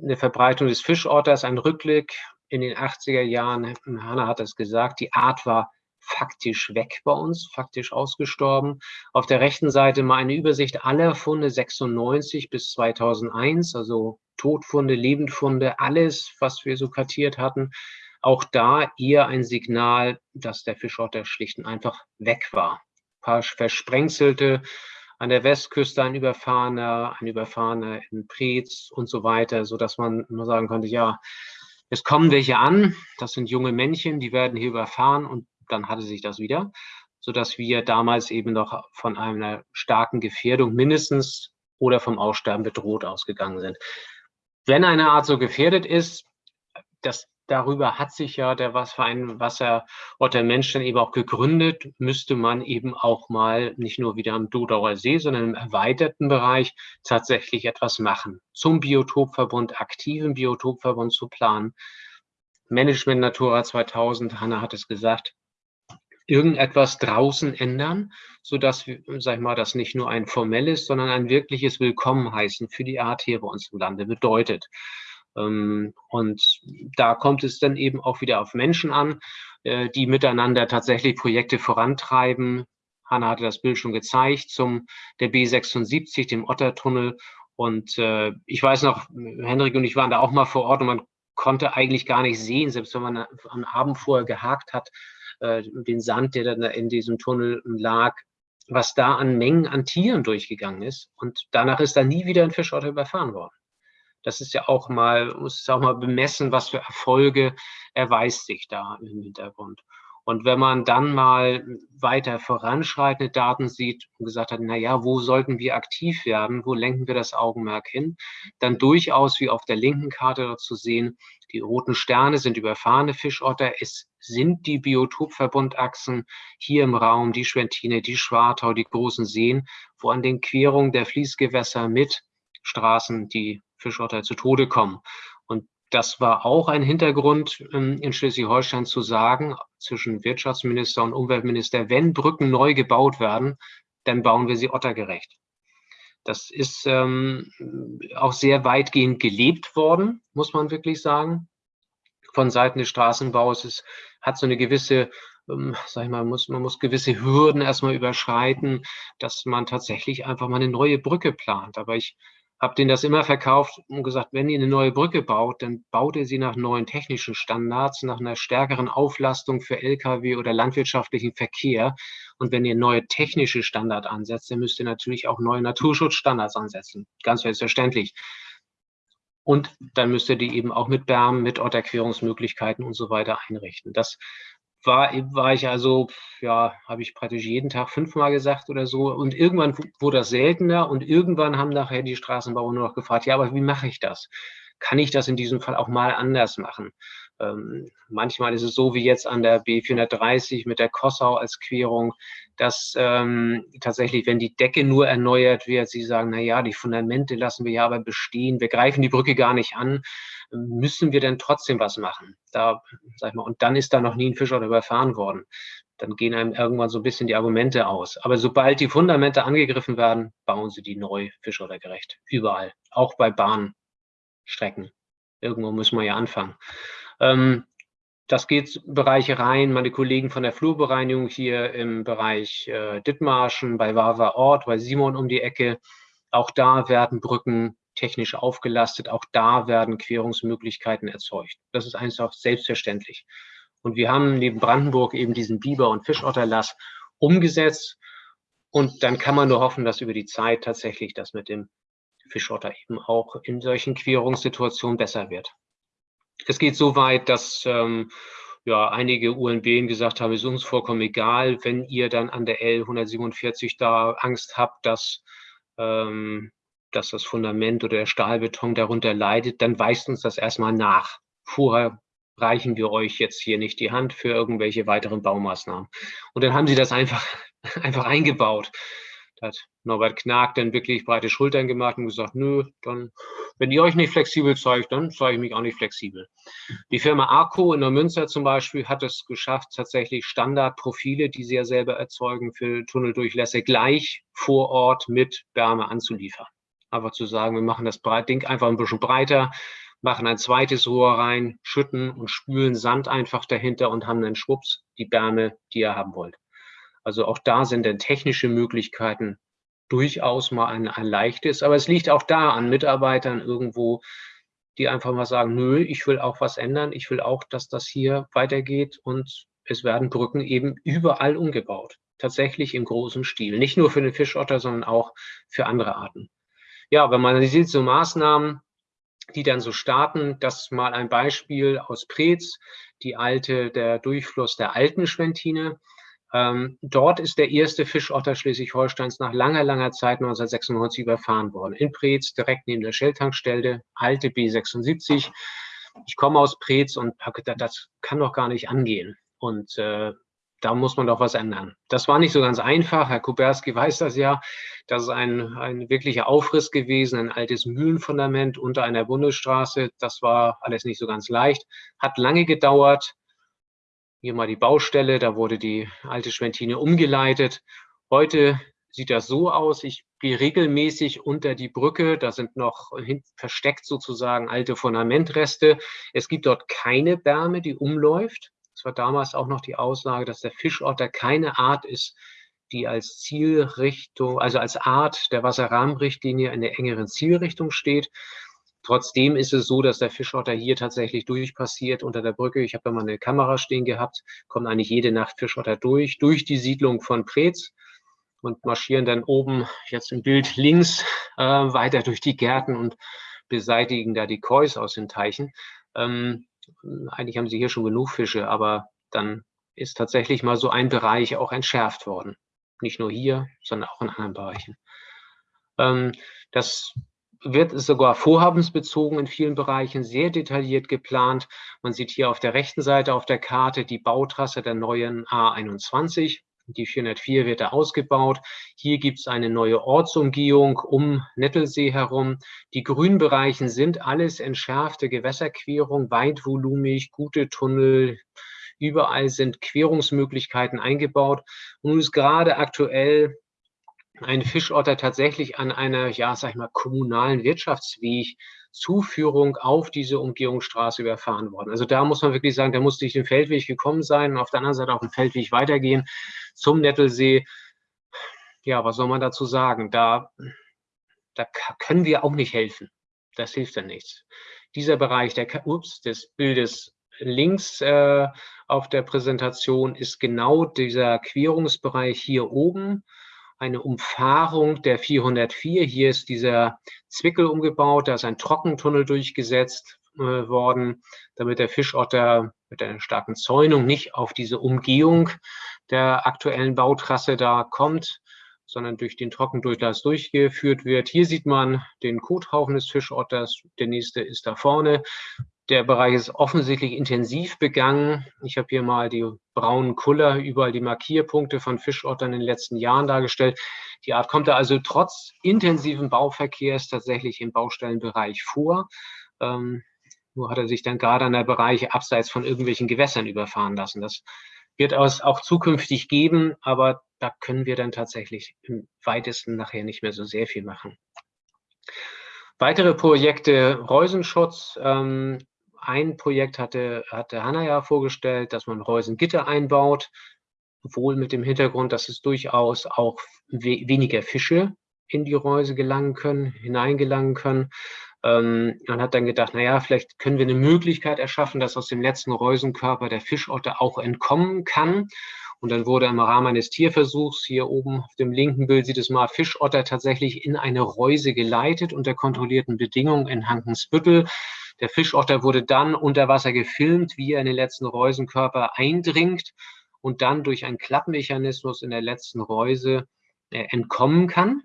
Eine Verbreitung des Fischotters, ein Rückblick in den 80er Jahren. Hanna hat es gesagt, die Art war faktisch weg bei uns, faktisch ausgestorben. Auf der rechten Seite mal eine Übersicht aller Funde 96 bis 2001, also Todfunde, Lebendfunde, alles, was wir so kartiert hatten. Auch da eher ein Signal, dass der Fischotter schlicht und einfach weg war paar versprengselte, an der Westküste ein Überfahrener, ein Überfahrener in Preetz und so weiter, so dass man nur sagen konnte, ja, es kommen welche an, das sind junge Männchen, die werden hier überfahren und dann hatte sich das wieder, so dass wir damals eben noch von einer starken Gefährdung mindestens oder vom Aussterben bedroht ausgegangen sind. Wenn eine Art so gefährdet ist, das darüber hat sich ja der Verein Wasser Otter Mensch dann eben auch gegründet, müsste man eben auch mal nicht nur wieder am Dodauer See, sondern im erweiterten Bereich tatsächlich etwas machen. Zum Biotopverbund, aktiven Biotopverbund zu planen. Management Natura 2000, Hanna hat es gesagt, irgendetwas draußen ändern, so dass, sag ich mal, das nicht nur ein formelles, sondern ein wirkliches Willkommen heißen für die Art hier bei uns im Lande bedeutet. Ähm, und da kommt es dann eben auch wieder auf Menschen an, äh, die miteinander tatsächlich Projekte vorantreiben. Hanna hatte das Bild schon gezeigt zum der B76, dem Ottertunnel. Und äh, ich weiß noch, Henrik und ich waren da auch mal vor Ort und man konnte eigentlich gar nicht sehen, selbst wenn man am Abend vorher gehakt hat, äh, den Sand, der dann in diesem Tunnel lag, was da an Mengen an Tieren durchgegangen ist. Und danach ist da nie wieder ein Fischotter überfahren worden. Das ist ja auch mal, muss es auch mal bemessen, was für Erfolge erweist sich da im Hintergrund. Und wenn man dann mal weiter voranschreitende Daten sieht und gesagt hat, na ja, wo sollten wir aktiv werden, wo lenken wir das Augenmerk hin, dann durchaus wie auf der linken Karte zu sehen, die roten Sterne sind überfahrene Fischotter, es sind die Biotopverbundachsen hier im Raum, die Schwentine, die Schwartau, die großen Seen, wo an den Querungen der Fließgewässer mit Straßen die Fischotter zu Tode kommen. Und das war auch ein Hintergrund ähm, in Schleswig-Holstein zu sagen, zwischen Wirtschaftsminister und Umweltminister, wenn Brücken neu gebaut werden, dann bauen wir sie ottergerecht. Das ist ähm, auch sehr weitgehend gelebt worden, muss man wirklich sagen. Von Seiten des Straßenbaus es hat so eine gewisse, ähm, sag ich mal, muss, man muss gewisse Hürden erstmal überschreiten, dass man tatsächlich einfach mal eine neue Brücke plant. Aber ich habe denen das immer verkauft und gesagt, wenn ihr eine neue Brücke baut, dann baut ihr sie nach neuen technischen Standards, nach einer stärkeren Auflastung für Lkw oder landwirtschaftlichen Verkehr. Und wenn ihr neue technische Standards ansetzt, dann müsst ihr natürlich auch neue Naturschutzstandards ansetzen. Ganz selbstverständlich. Und dann müsst ihr die eben auch mit Bermen, mit Orterquerungsmöglichkeiten und so weiter einrichten. Das war, war ich also, ja, habe ich praktisch jeden Tag fünfmal gesagt oder so. Und irgendwann wurde das seltener und irgendwann haben nachher die Straßenbauer nur noch gefragt, ja, aber wie mache ich das? Kann ich das in diesem Fall auch mal anders machen? Ähm, manchmal ist es so wie jetzt an der B430 mit der Kossau als Querung, dass ähm, tatsächlich, wenn die Decke nur erneuert wird, sie sagen, na ja, die Fundamente lassen wir ja aber bestehen, wir greifen die Brücke gar nicht an, müssen wir denn trotzdem was machen? Da, sag ich mal, und dann ist da noch nie ein Fischer überfahren worden. Dann gehen einem irgendwann so ein bisschen die Argumente aus. Aber sobald die Fundamente angegriffen werden, bauen sie die neu fischordergerecht. Überall. Auch bei Bahnstrecken. Irgendwo müssen wir ja anfangen. Ähm, das geht Bereiche rein. Meine Kollegen von der Flurbereinigung hier im Bereich äh, Dithmarschen, bei Wawa Ort, bei Simon um die Ecke. Auch da werden Brücken technisch aufgelastet. Auch da werden Querungsmöglichkeiten erzeugt. Das ist einfach selbstverständlich. Und wir haben neben Brandenburg eben diesen Biber- und Fischotterlass umgesetzt. Und dann kann man nur hoffen, dass über die Zeit tatsächlich das mit dem Fischotter eben auch in solchen Querungssituationen besser wird. Es geht so weit, dass ähm, ja, einige UNB gesagt haben, es ist uns vollkommen egal, wenn ihr dann an der L 147 da Angst habt, dass, ähm, dass das Fundament oder der Stahlbeton darunter leidet, dann weist uns das erstmal nach. Vorher reichen wir euch jetzt hier nicht die Hand für irgendwelche weiteren Baumaßnahmen. Und dann haben sie das einfach, einfach eingebaut. Da hat Norbert Knag dann wirklich breite Schultern gemacht und gesagt, nö, dann, wenn ihr euch nicht flexibel zeigt, dann zeige ich mich auch nicht flexibel. Die Firma Arco in der Münster zum Beispiel hat es geschafft, tatsächlich Standardprofile, die sie ja selber erzeugen, für Tunneldurchlässe gleich vor Ort mit Wärme anzuliefern. Einfach zu sagen, wir machen das Ding einfach ein bisschen breiter, machen ein zweites Rohr rein, schütten und spülen Sand einfach dahinter und haben dann schwupps die Wärme, die ihr haben wollt. Also auch da sind dann technische Möglichkeiten durchaus mal ein, ein leichtes. Aber es liegt auch da an Mitarbeitern irgendwo, die einfach mal sagen, nö, ich will auch was ändern. Ich will auch, dass das hier weitergeht und es werden Brücken eben überall umgebaut. Tatsächlich im großen Stil. Nicht nur für den Fischotter, sondern auch für andere Arten. Ja, wenn man sieht, so Maßnahmen, die dann so starten, das mal ein Beispiel aus Preetz, die alte, der Durchfluss der alten Schwentine. Ähm, dort ist der erste Fischotter Schleswig-Holsteins nach langer, langer Zeit 1996 überfahren worden. In Preetz, direkt neben der Shelltankstelle, alte B76. Ich komme aus Preetz und das kann doch gar nicht angehen. Und äh, da muss man doch was ändern. Das war nicht so ganz einfach. Herr Kuberski weiß das ja. Das ist ein, ein wirklicher Aufriss gewesen, ein altes Mühlenfundament unter einer Bundesstraße. Das war alles nicht so ganz leicht. Hat lange gedauert. Hier mal die Baustelle, da wurde die alte Schwentine umgeleitet. Heute sieht das so aus, ich gehe regelmäßig unter die Brücke, da sind noch versteckt sozusagen alte Fundamentreste. Es gibt dort keine Bärme, die umläuft. Es war damals auch noch die Aussage, dass der Fischotter keine Art ist, die als Zielrichtung, also als Art der Wasserrahmenrichtlinie in der engeren Zielrichtung steht, Trotzdem ist es so, dass der Fischotter hier tatsächlich durchpassiert unter der Brücke. Ich habe da mal eine Kamera stehen gehabt, kommt eigentlich jede Nacht Fischotter durch, durch die Siedlung von Preetz und marschieren dann oben, jetzt im Bild links, äh, weiter durch die Gärten und beseitigen da die Kois aus den Teichen. Ähm, eigentlich haben sie hier schon genug Fische, aber dann ist tatsächlich mal so ein Bereich auch entschärft worden. Nicht nur hier, sondern auch in anderen Bereichen. Ähm, das wird sogar vorhabensbezogen in vielen Bereichen sehr detailliert geplant. Man sieht hier auf der rechten Seite auf der Karte die Bautrasse der neuen A21. Die 404 wird da ausgebaut. Hier gibt es eine neue Ortsumgehung um Nettelsee herum. Die Grünbereichen sind alles entschärfte Gewässerquerung, weitvolumig, gute Tunnel. Überall sind Querungsmöglichkeiten eingebaut. Und nun ist gerade aktuell ein Fischotter tatsächlich an einer, ja, sag ich mal, kommunalen Wirtschaftsweg Zuführung auf diese Umgehungsstraße überfahren worden. Also da muss man wirklich sagen, da muss durch den Feldweg gekommen sein und auf der anderen Seite auf den Feldweg weitergehen zum Nettelsee. Ja, was soll man dazu sagen? Da, da können wir auch nicht helfen. Das hilft dann nichts. Dieser Bereich der, ups, des Bildes links äh, auf der Präsentation ist genau dieser Querungsbereich hier oben eine Umfahrung der 404. Hier ist dieser Zwickel umgebaut, da ist ein Trockentunnel durchgesetzt äh, worden, damit der Fischotter mit einer starken Zäunung nicht auf diese Umgehung der aktuellen Bautrasse da kommt, sondern durch den Trockendurchlass durchgeführt wird. Hier sieht man den Kothaufen des Fischotters. Der nächste ist da vorne. Der Bereich ist offensichtlich intensiv begangen. Ich habe hier mal die braunen Kuller, überall die Markierpunkte von Fischottern in den letzten Jahren dargestellt. Die Art kommt da also trotz intensiven Bauverkehrs tatsächlich im Baustellenbereich vor. Ähm, nur hat er sich dann gerade an der Bereich abseits von irgendwelchen Gewässern überfahren lassen. Das wird es auch zukünftig geben, aber da können wir dann tatsächlich im weitesten nachher nicht mehr so sehr viel machen. Weitere Projekte Reusenschutz. Ähm, ein Projekt hatte, hatte Hanna ja vorgestellt, dass man Reusengitter einbaut, wohl mit dem Hintergrund, dass es durchaus auch we weniger Fische in die Reuse gelangen können, hineingelangen können. Ähm, man hat dann gedacht, naja, vielleicht können wir eine Möglichkeit erschaffen, dass aus dem letzten Reusenkörper der Fischotter auch entkommen kann. Und dann wurde im Rahmen eines Tierversuchs, hier oben auf dem linken Bild sieht es mal, Fischotter tatsächlich in eine Reuse geleitet unter kontrollierten Bedingungen in Hankensbüttel. Der Fischotter wurde dann unter Wasser gefilmt, wie er in den letzten Reusenkörper eindringt und dann durch einen Klappmechanismus in der letzten Reuse äh, entkommen kann.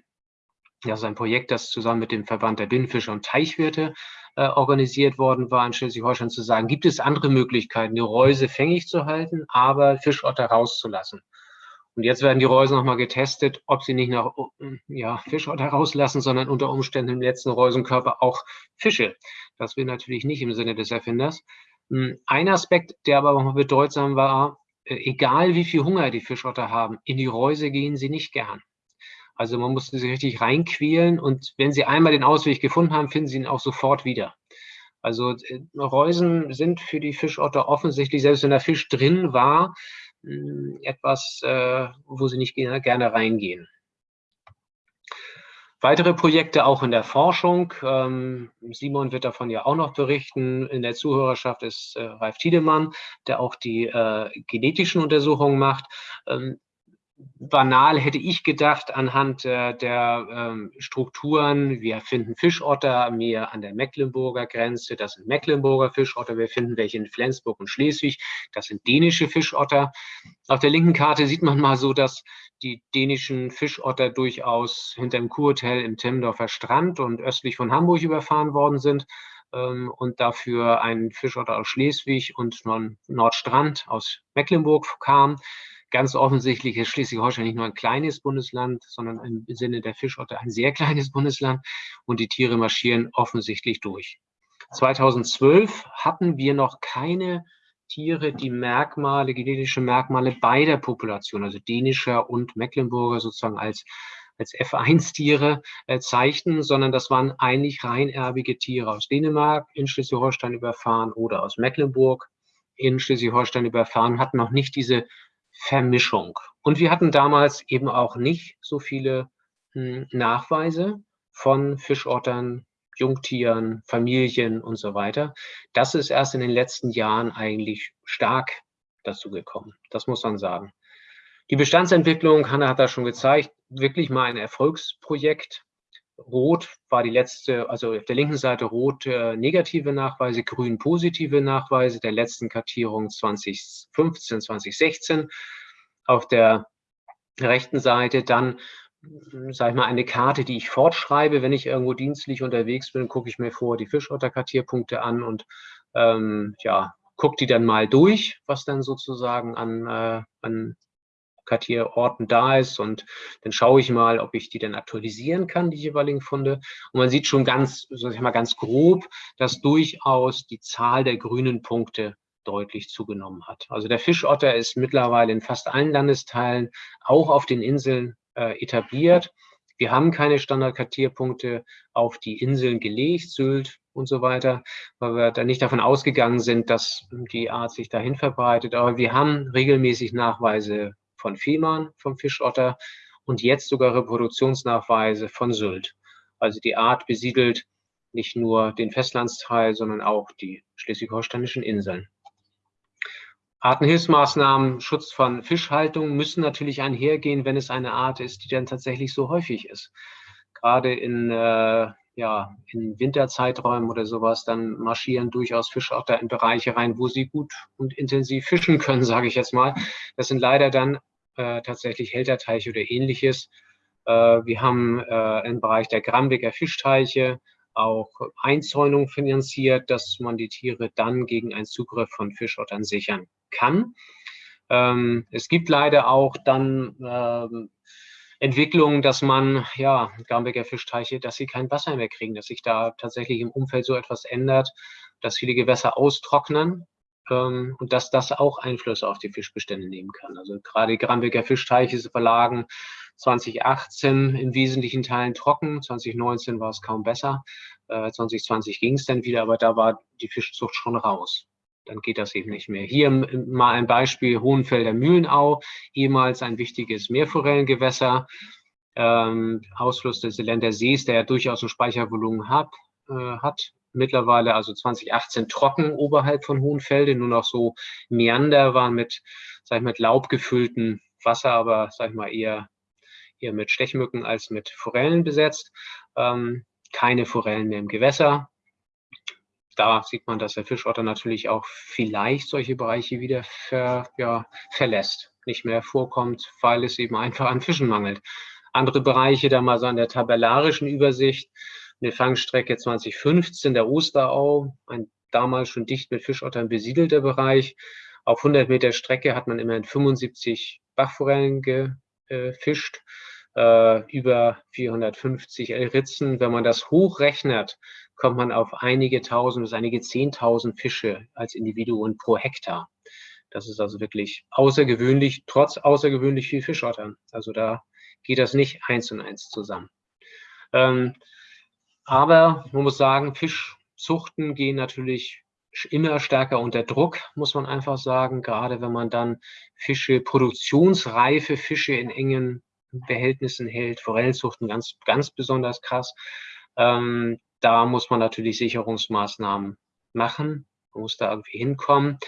Das ist ein Projekt, das zusammen mit dem Verband der Binnenfische und Teichwirte äh, organisiert worden war in Schleswig-Holstein zu sagen, gibt es andere Möglichkeiten, die Reuse fängig zu halten, aber Fischotter rauszulassen. Und jetzt werden die Reusen nochmal getestet, ob sie nicht nach ja, Fischotter rauslassen, sondern unter Umständen im letzten Reusenkörper auch Fische. Das will natürlich nicht im Sinne des Erfinders. Hm, ein Aspekt, der aber auch bedeutsam war, äh, egal wie viel Hunger die Fischotter haben, in die Reuse gehen sie nicht gern. Also man musste sie richtig reinquälen und wenn sie einmal den Ausweg gefunden haben, finden sie ihn auch sofort wieder. Also äh, Reusen sind für die Fischotter offensichtlich, selbst wenn der Fisch drin war, etwas, äh, wo sie nicht gerne reingehen. Weitere Projekte auch in der Forschung. Ähm, Simon wird davon ja auch noch berichten. In der Zuhörerschaft ist äh, Ralf Tiedemann, der auch die genetischen Untersuchungen macht. Banal hätte ich gedacht, anhand äh, der ähm, Strukturen, wir finden Fischotter mehr an der Mecklenburger Grenze, das sind Mecklenburger Fischotter, wir finden welche in Flensburg und Schleswig, das sind dänische Fischotter. Auf der linken Karte sieht man mal so, dass die dänischen Fischotter durchaus hinter dem Kurhotel im Timmendorfer Strand und östlich von Hamburg überfahren worden sind ähm, und dafür ein Fischotter aus Schleswig und Nordstrand aus Mecklenburg kam. Ganz offensichtlich ist Schleswig-Holstein nicht nur ein kleines Bundesland, sondern im Sinne der Fischotter ein sehr kleines Bundesland und die Tiere marschieren offensichtlich durch. 2012 hatten wir noch keine Tiere, die Merkmale, genetische Merkmale beider Population, also dänischer und Mecklenburger sozusagen als als F1-Tiere äh, zeigten, sondern das waren eigentlich reinerbige Tiere aus Dänemark in Schleswig-Holstein überfahren oder aus Mecklenburg in Schleswig-Holstein überfahren, hatten noch nicht diese Vermischung. Und wir hatten damals eben auch nicht so viele hm, Nachweise von Fischottern, Jungtieren, Familien und so weiter. Das ist erst in den letzten Jahren eigentlich stark dazu gekommen. Das muss man sagen. Die Bestandsentwicklung, Hanna hat das schon gezeigt, wirklich mal ein Erfolgsprojekt. Rot war die letzte, also auf der linken Seite rot äh, negative Nachweise, grün positive Nachweise der letzten Kartierung 2015, 2016. Auf der rechten Seite dann, sage ich mal, eine Karte, die ich fortschreibe. Wenn ich irgendwo dienstlich unterwegs bin, gucke ich mir vor die Fischotterkartierpunkte an und ähm, ja, gucke die dann mal durch, was dann sozusagen an, äh, an Kartierorten da ist und dann schaue ich mal, ob ich die dann aktualisieren kann, die jeweiligen Funde. Und man sieht schon ganz, sag ich mal, ganz grob, dass durchaus die Zahl der grünen Punkte deutlich zugenommen hat. Also der Fischotter ist mittlerweile in fast allen Landesteilen, auch auf den Inseln äh, etabliert. Wir haben keine Standardkartierpunkte auf die Inseln gelegt, Sylt und so weiter, weil wir da nicht davon ausgegangen sind, dass die Art sich dahin verbreitet. Aber wir haben regelmäßig Nachweise von Fehmarn, vom Fischotter und jetzt sogar Reproduktionsnachweise von Sylt. Also die Art besiedelt nicht nur den Festlandsteil, sondern auch die schleswig-holsteinischen Inseln. Artenhilfsmaßnahmen, Schutz von Fischhaltung müssen natürlich einhergehen, wenn es eine Art ist, die dann tatsächlich so häufig ist. Gerade in, äh, ja, in Winterzeiträumen oder sowas, dann marschieren durchaus Fischotter in Bereiche rein, wo sie gut und intensiv fischen können, sage ich jetzt mal. Das sind leider dann äh, tatsächlich Hälterteiche oder ähnliches. Äh, wir haben äh, im Bereich der Grambecker Fischteiche auch Einzäunung finanziert, dass man die Tiere dann gegen einen Zugriff von Fischottern sichern kann. Ähm, es gibt leider auch dann ähm, Entwicklungen, dass man, ja, Grambecker Fischteiche, dass sie kein Wasser mehr kriegen, dass sich da tatsächlich im Umfeld so etwas ändert, dass viele Gewässer austrocknen ähm, und dass das auch Einfluss auf die Fischbestände nehmen kann. Also gerade die Grambecker Fischteiche verlagen 2018 in wesentlichen Teilen trocken, 2019 war es kaum besser, äh, 2020 ging es dann wieder, aber da war die Fischzucht schon raus. Dann geht das eben nicht mehr. Hier mal ein Beispiel Hohenfelder Mühlenau, ehemals ein wichtiges Meerforellengewässer, ähm, Ausfluss des Länder Sees, der ja durchaus ein Speichervolumen hat, äh, hat mittlerweile also 2018 trocken oberhalb von Hohenfelde, nur noch so Meander waren mit, sag ich mal, mit Laub gefülltem Wasser, aber sag ich mal eher, eher mit Stechmücken als mit Forellen besetzt. Ähm, keine Forellen mehr im Gewässer. Da sieht man, dass der Fischotter natürlich auch vielleicht solche Bereiche wieder ver, ja, verlässt, nicht mehr vorkommt, weil es eben einfach an Fischen mangelt. Andere Bereiche, da mal so an der tabellarischen Übersicht, eine Fangstrecke 2015 der Osterau, ein damals schon dicht mit Fischottern besiedelter Bereich. Auf 100 Meter Strecke hat man immerhin 75 Bachforellen gefischt, äh, über 450 Ritzen. Wenn man das hochrechnet, kommt man auf einige tausend bis einige zehntausend Fische als Individuen pro Hektar. Das ist also wirklich außergewöhnlich, trotz außergewöhnlich viel Fischottern. Also da geht das nicht eins und eins zusammen. Ähm, aber man muss sagen, Fischzuchten gehen natürlich immer stärker unter Druck, muss man einfach sagen. Gerade wenn man dann Fische, produktionsreife Fische in engen Behältnissen hält, Forellenzuchten ganz, ganz besonders krass. Ähm, da muss man natürlich Sicherungsmaßnahmen machen. Man muss da irgendwie hinkommen.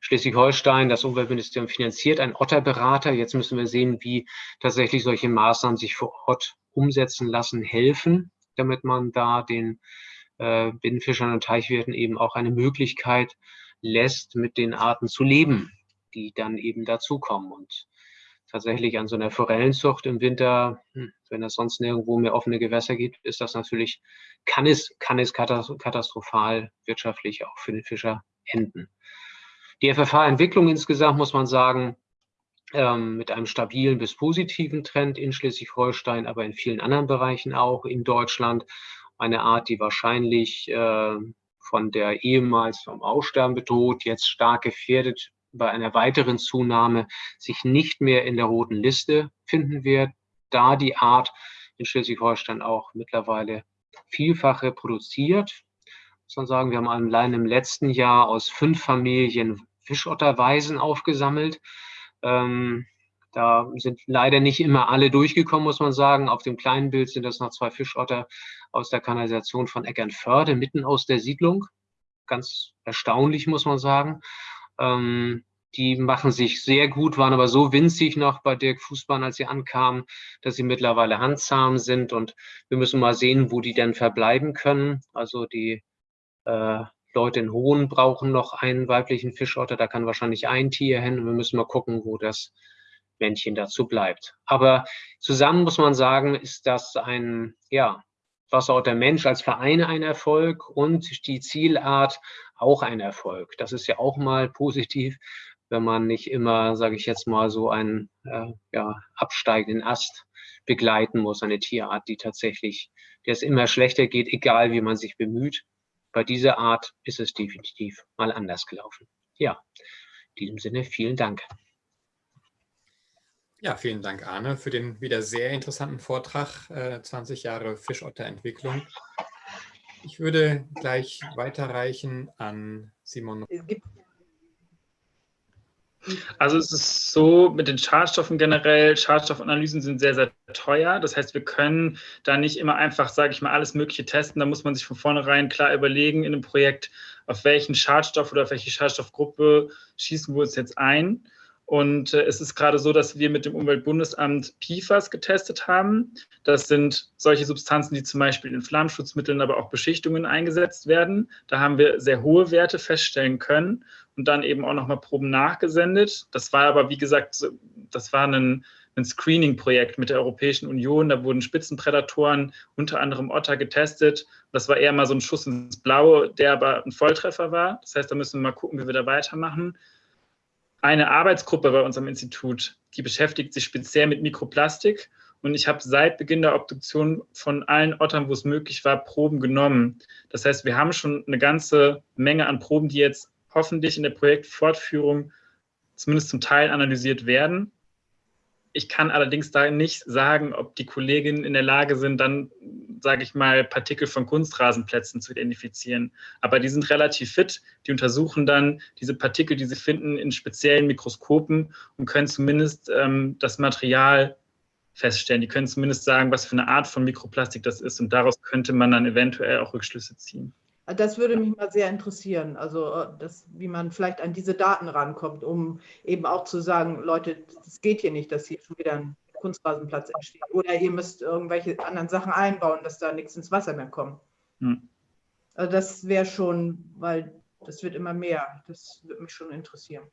Schleswig-Holstein, das Umweltministerium finanziert einen Otterberater. Jetzt müssen wir sehen, wie tatsächlich solche Maßnahmen sich vor Ort umsetzen lassen, helfen damit man da den äh, Binnenfischern und Teichwirten eben auch eine Möglichkeit lässt, mit den Arten zu leben, die dann eben dazukommen. Und tatsächlich an so einer Forellenzucht im Winter, hm, wenn es sonst nirgendwo mehr offene Gewässer gibt, ist das natürlich, kann es, kann es katastrophal wirtschaftlich auch für den Fischer enden. Die FFH-Entwicklung insgesamt, muss man sagen, ähm, mit einem stabilen bis positiven Trend in Schleswig-Holstein, aber in vielen anderen Bereichen auch in Deutschland. Eine Art, die wahrscheinlich äh, von der ehemals vom Aussterben bedroht, jetzt stark gefährdet bei einer weiteren Zunahme sich nicht mehr in der roten Liste finden wird, da die Art in Schleswig-Holstein auch mittlerweile vielfach reproduziert. Muss man sagen, wir haben allein im letzten Jahr aus fünf Familien Fischotterweisen aufgesammelt. Ähm, da sind leider nicht immer alle durchgekommen, muss man sagen. Auf dem kleinen Bild sind das noch zwei Fischotter aus der Kanalisation von Eckernförde, mitten aus der Siedlung. Ganz erstaunlich, muss man sagen. Ähm, die machen sich sehr gut, waren aber so winzig noch bei Dirk Fußbahn, als sie ankamen, dass sie mittlerweile handzahm sind. Und wir müssen mal sehen, wo die denn verbleiben können. Also die äh, Leute in Hohen brauchen noch einen weiblichen Fischotter. Da kann wahrscheinlich ein Tier hin. Und wir müssen mal gucken, wo das Männchen dazu bleibt. Aber zusammen muss man sagen, ist das ein, ja, Wasserotter Mensch als Verein ein Erfolg und die Zielart auch ein Erfolg. Das ist ja auch mal positiv, wenn man nicht immer, sage ich jetzt mal, so einen äh, ja, absteigenden Ast begleiten muss, eine Tierart, die tatsächlich, der es immer schlechter geht, egal wie man sich bemüht. Bei dieser Art ist es definitiv mal anders gelaufen. Ja, in diesem Sinne vielen Dank. Ja, vielen Dank, Arne, für den wieder sehr interessanten Vortrag, äh, 20 Jahre Fischotterentwicklung. Ich würde gleich weiterreichen an Simon. Es gibt also es ist so mit den Schadstoffen generell, Schadstoffanalysen sind sehr, sehr teuer. Das heißt, wir können da nicht immer einfach, sage ich mal, alles Mögliche testen. Da muss man sich von vornherein klar überlegen in einem Projekt, auf welchen Schadstoff oder auf welche Schadstoffgruppe schießen wir uns jetzt ein. Und äh, es ist gerade so, dass wir mit dem Umweltbundesamt PFAS getestet haben. Das sind solche Substanzen, die zum Beispiel in Flammschutzmitteln, aber auch Beschichtungen eingesetzt werden. Da haben wir sehr hohe Werte feststellen können und dann eben auch nochmal Proben nachgesendet. Das war aber, wie gesagt, das war ein, ein Screening-Projekt mit der Europäischen Union. Da wurden Spitzenprädatoren, unter anderem Otter, getestet. Das war eher mal so ein Schuss ins Blaue, der aber ein Volltreffer war. Das heißt, da müssen wir mal gucken, wie wir da weitermachen eine Arbeitsgruppe bei unserem Institut, die beschäftigt sich speziell mit Mikroplastik. Und ich habe seit Beginn der Obduktion von allen Ottern, wo es möglich war, Proben genommen. Das heißt, wir haben schon eine ganze Menge an Proben, die jetzt hoffentlich in der Projektfortführung zumindest zum Teil analysiert werden. Ich kann allerdings da nicht sagen, ob die Kolleginnen in der Lage sind, dann, sage ich mal, Partikel von Kunstrasenplätzen zu identifizieren. Aber die sind relativ fit. Die untersuchen dann diese Partikel, die sie finden, in speziellen Mikroskopen und können zumindest ähm, das Material feststellen. Die können zumindest sagen, was für eine Art von Mikroplastik das ist. Und daraus könnte man dann eventuell auch Rückschlüsse ziehen. Das würde mich mal sehr interessieren, also äh, das, wie man vielleicht an diese Daten rankommt, um eben auch zu sagen, Leute, das geht hier nicht, dass hier schon wieder ein Kunstrasenplatz entsteht. Oder ihr müsst irgendwelche anderen Sachen einbauen, dass da nichts ins Wasser mehr kommt. Hm. Also das wäre schon, weil das wird immer mehr. Das würde mich schon interessieren.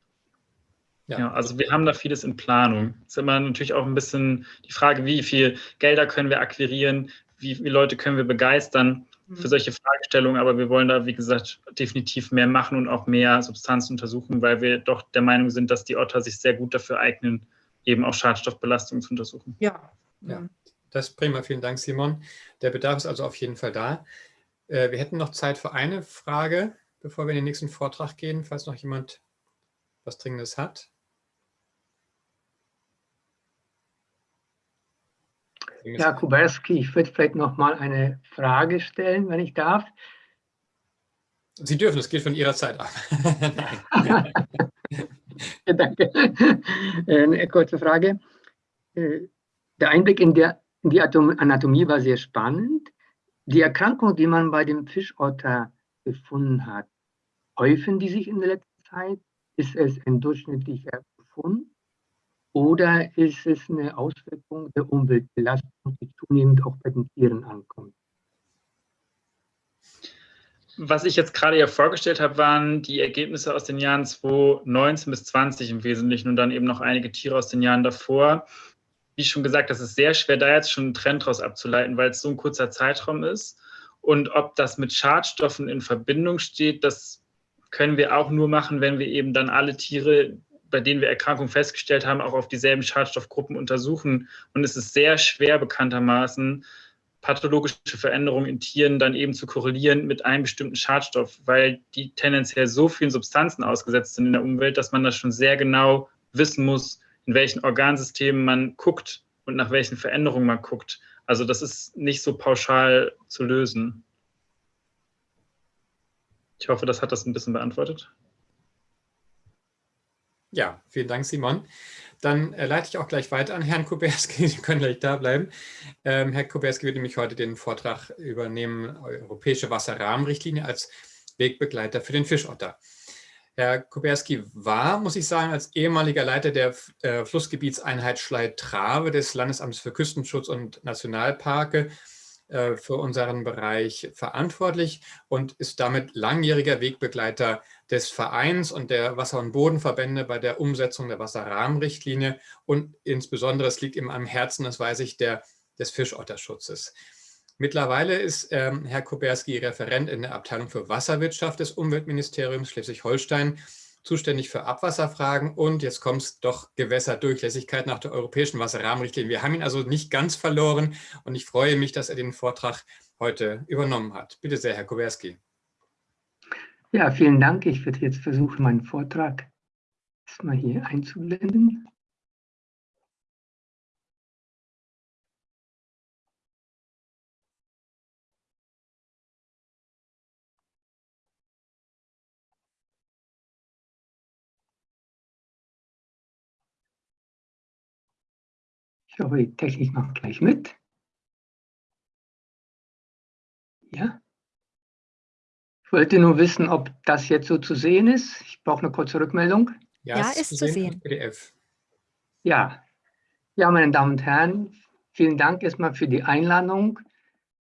Ja. ja. also wir haben da vieles in Planung. Es ist immer natürlich auch ein bisschen die Frage, wie viel Gelder können wir akquirieren, wie viele Leute können wir begeistern für mhm. solche Fragestellungen, aber wir wollen da, wie gesagt, definitiv mehr machen und auch mehr Substanzen untersuchen, weil wir doch der Meinung sind, dass die Otter sich sehr gut dafür eignen, eben auch Schadstoffbelastungen zu untersuchen. Ja. ja. Das ist prima, vielen Dank, Simon. Der Bedarf ist also auf jeden Fall da. Äh, wir hätten noch Zeit für eine Frage, bevor wir in den nächsten Vortrag gehen, falls noch jemand was Dringendes hat. Ja, Kuberski, ich würde vielleicht noch mal eine Frage stellen, wenn ich darf. Sie dürfen, es geht von Ihrer Zeit ab. Danke. Eine kurze Frage. Äh, der Einblick in, der, in die Anatomie war sehr spannend. Die Erkrankungen, die man bei dem Fischotter gefunden hat, häufen die sich in der letzten Zeit? Ist es ein durchschnittlicher Befund? Oder ist es eine Auswirkung der Umweltbelastung, die zunehmend auch bei den Tieren ankommt? Was ich jetzt gerade ja vorgestellt habe, waren die Ergebnisse aus den Jahren 2019 bis 20 im Wesentlichen und dann eben noch einige Tiere aus den Jahren davor. Wie schon gesagt, das ist sehr schwer, da jetzt schon einen Trend daraus abzuleiten, weil es so ein kurzer Zeitraum ist. Und ob das mit Schadstoffen in Verbindung steht, das können wir auch nur machen, wenn wir eben dann alle Tiere, bei denen wir Erkrankungen festgestellt haben, auch auf dieselben Schadstoffgruppen untersuchen. Und es ist sehr schwer bekanntermaßen, pathologische Veränderungen in Tieren dann eben zu korrelieren mit einem bestimmten Schadstoff, weil die tendenziell so vielen Substanzen ausgesetzt sind in der Umwelt, dass man das schon sehr genau wissen muss, in welchen Organsystemen man guckt und nach welchen Veränderungen man guckt. Also das ist nicht so pauschal zu lösen. Ich hoffe, das hat das ein bisschen beantwortet. Ja, vielen Dank, Simon. Dann äh, leite ich auch gleich weiter an Herrn Kuberski. Sie können gleich da bleiben. Ähm, Herr Kuberski wird nämlich heute den Vortrag übernehmen, Europäische Wasserrahmenrichtlinie als Wegbegleiter für den Fischotter. Herr Kuberski war, muss ich sagen, als ehemaliger Leiter der äh, Flussgebietseinheit Schlei-Trave des Landesamts für Küstenschutz und Nationalparke äh, für unseren Bereich verantwortlich und ist damit langjähriger Wegbegleiter des Vereins und der Wasser- und Bodenverbände bei der Umsetzung der Wasserrahmenrichtlinie und insbesondere, es liegt ihm am Herzen, das weiß ich, der, des Fischotterschutzes. Mittlerweile ist ähm, Herr Kuberski Referent in der Abteilung für Wasserwirtschaft des Umweltministeriums Schleswig-Holstein, zuständig für Abwasserfragen und jetzt kommt es doch Gewässerdurchlässigkeit nach der europäischen Wasserrahmenrichtlinie. Wir haben ihn also nicht ganz verloren und ich freue mich, dass er den Vortrag heute übernommen hat. Bitte sehr, Herr Kuberski. Ja, vielen Dank. Ich werde jetzt versuchen, meinen Vortrag erstmal hier einzublenden. Ich hoffe, die Technik macht gleich mit. Ja. Ich wollte nur wissen, ob das jetzt so zu sehen ist. Ich brauche eine kurze Rückmeldung. Ja, ja ist zu sehen. PDF. Ja. ja, meine Damen und Herren, vielen Dank erstmal für die Einladung.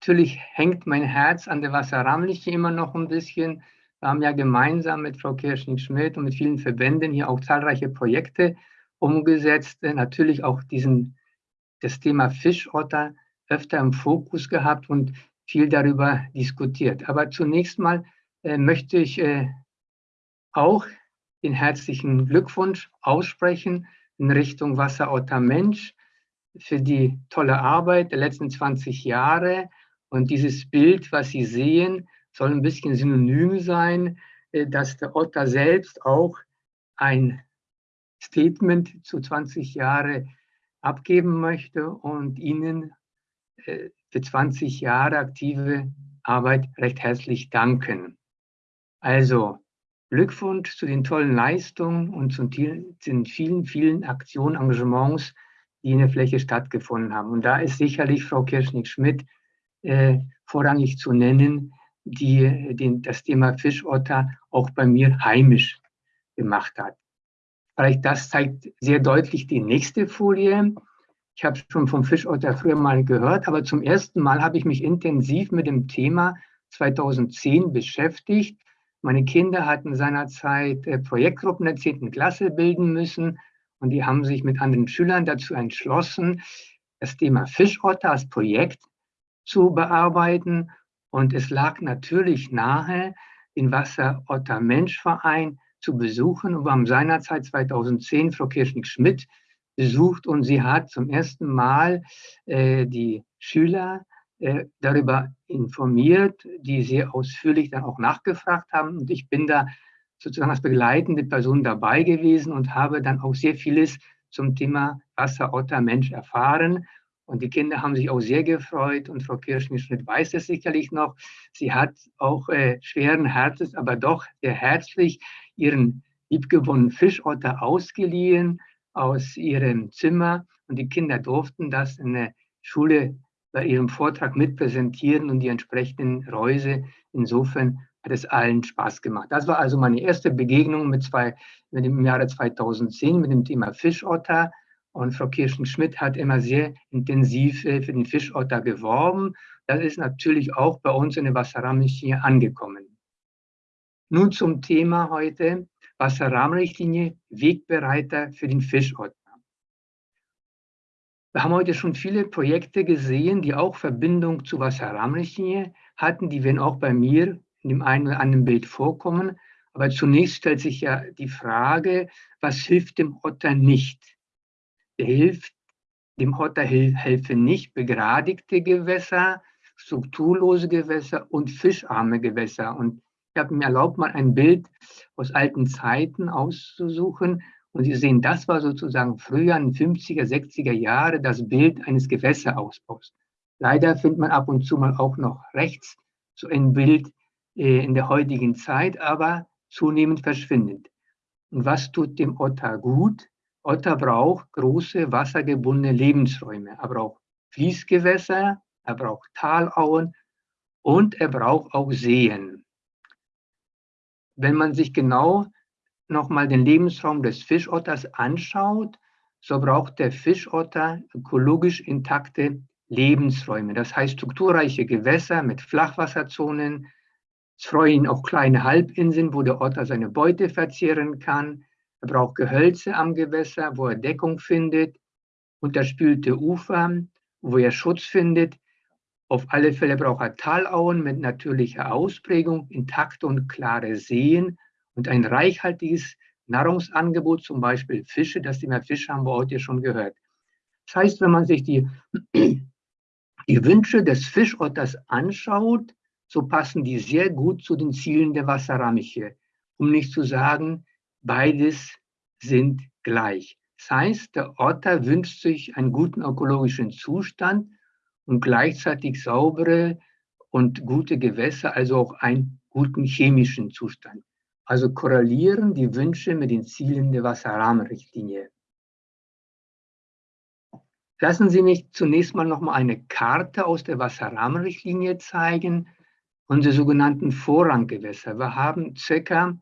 Natürlich hängt mein Herz an der Wasserrahmenlinie immer noch ein bisschen. Wir haben ja gemeinsam mit Frau Kirschning-Schmidt und mit vielen Verbänden hier auch zahlreiche Projekte umgesetzt. Natürlich auch diesen das Thema Fischotter öfter im Fokus gehabt und viel darüber diskutiert. Aber zunächst mal möchte ich äh, auch den herzlichen Glückwunsch aussprechen in Richtung Wasserotter Mensch für die tolle Arbeit der letzten 20 Jahre. Und dieses Bild, was Sie sehen, soll ein bisschen synonym sein, äh, dass der Otter selbst auch ein Statement zu 20 Jahre abgeben möchte und Ihnen äh, für 20 Jahre aktive Arbeit recht herzlich danken. Also Glückwunsch zu den tollen Leistungen und zu den vielen, vielen Aktionen, Engagements, die in der Fläche stattgefunden haben. Und da ist sicherlich Frau Kirschnick-Schmidt äh, vorrangig zu nennen, die den, das Thema Fischotter auch bei mir heimisch gemacht hat. Vielleicht das zeigt sehr deutlich die nächste Folie. Ich habe schon vom Fischotter früher mal gehört, aber zum ersten Mal habe ich mich intensiv mit dem Thema 2010 beschäftigt. Meine Kinder hatten seinerzeit äh, Projektgruppen der 10. Klasse bilden müssen und die haben sich mit anderen Schülern dazu entschlossen, das Thema Fischotter als Projekt zu bearbeiten. Und es lag natürlich nahe, den Wasserotter-Mensch-Verein zu besuchen. Und wir haben seinerzeit 2010 Frau Kirschnick-Schmidt besucht und sie hat zum ersten Mal äh, die Schüler darüber informiert, die sehr ausführlich dann auch nachgefragt haben. Und ich bin da sozusagen als begleitende Person dabei gewesen und habe dann auch sehr vieles zum Thema Wasserotter Mensch erfahren. Und die Kinder haben sich auch sehr gefreut und Frau Kirschnick-Schmidt weiß es sicherlich noch. Sie hat auch äh, schweren Herzens, aber doch sehr herzlich ihren liebgewonnenen Fischotter ausgeliehen aus ihrem Zimmer und die Kinder durften das in der Schule bei ihrem Vortrag mitpräsentieren und die entsprechenden Reuse. Insofern hat es allen Spaß gemacht. Das war also meine erste Begegnung mit, zwei, mit dem Jahre 2010 mit dem Thema Fischotter. Und Frau Kirschen-Schmidt hat immer sehr intensiv äh, für den Fischotter geworben. Das ist natürlich auch bei uns in der Wasserrahmenrichtlinie angekommen. Nun zum Thema heute, Wasserrahmenrichtlinie, Wegbereiter für den Fischotter. Wir haben heute schon viele Projekte gesehen, die auch Verbindung zu Wasserrahmenrichtlinie hatten. Die werden auch bei mir in dem einen oder anderen Bild vorkommen. Aber zunächst stellt sich ja die Frage, was hilft dem Otter nicht? Der hilft, dem Otter helfen nicht begradigte Gewässer, strukturlose Gewässer und fischarme Gewässer. Und ich habe mir erlaubt, mal ein Bild aus alten Zeiten auszusuchen. Und Sie sehen, das war sozusagen früher in den 50er, 60er Jahre das Bild eines Gewässerausbaus. Leider findet man ab und zu mal auch noch rechts so ein Bild äh, in der heutigen Zeit, aber zunehmend verschwindend. Und was tut dem Otter gut? Otter braucht große wassergebundene Lebensräume. Er braucht Fließgewässer, er braucht Talauen und er braucht auch Seen wenn man sich genau nochmal den Lebensraum des Fischotters anschaut, so braucht der Fischotter ökologisch intakte Lebensräume. Das heißt strukturreiche Gewässer mit Flachwasserzonen. Es freuen auch kleine Halbinseln, wo der Otter seine Beute verzehren kann. Er braucht Gehölze am Gewässer, wo er Deckung findet. Unterspülte Ufer, wo er Schutz findet. Auf alle Fälle braucht er Talauen mit natürlicher Ausprägung, intakte und klare Seen und ein reichhaltiges Nahrungsangebot, zum Beispiel Fische. Das Thema Fisch haben wir heute schon gehört. Das heißt, wenn man sich die, die Wünsche des Fischotters anschaut, so passen die sehr gut zu den Zielen der Wasserramiche. Um nicht zu sagen, beides sind gleich. Das heißt, der Otter wünscht sich einen guten ökologischen Zustand und gleichzeitig saubere und gute Gewässer, also auch einen guten chemischen Zustand. Also korrelieren die Wünsche mit den Zielen der Wasserrahmenrichtlinie. Lassen Sie mich zunächst mal noch mal eine Karte aus der Wasserrahmenrichtlinie zeigen, unsere sogenannten Vorranggewässer. Wir haben ca.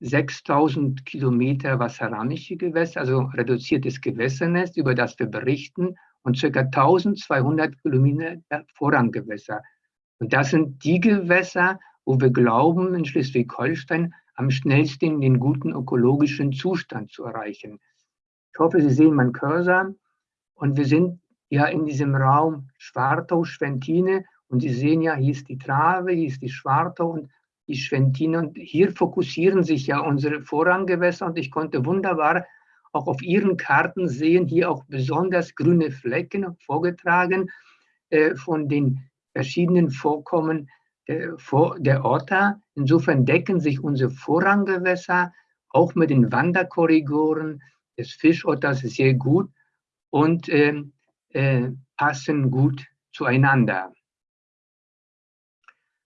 6000 Kilometer wasserrahmische Gewässer, also reduziertes Gewässernetz, über das wir berichten und ca. 1200 Kilometer Vorranggewässer. Und das sind die Gewässer, wo wir glauben, in Schleswig-Holstein am schnellsten den guten ökologischen Zustand zu erreichen. Ich hoffe, Sie sehen meinen Cursor und wir sind ja in diesem Raum Schwartau, Schwentine und Sie sehen ja, hier ist die Trave, hier ist die Schwartau und die Schwentine und hier fokussieren sich ja unsere Vorranggewässer und ich konnte wunderbar auch auf Ihren Karten sehen, hier auch besonders grüne Flecken vorgetragen äh, von den verschiedenen Vorkommen der, der Otter. Insofern decken sich unsere Vorranggewässer auch mit den Wanderkorridoren des Fischotters sehr gut und äh, äh, passen gut zueinander.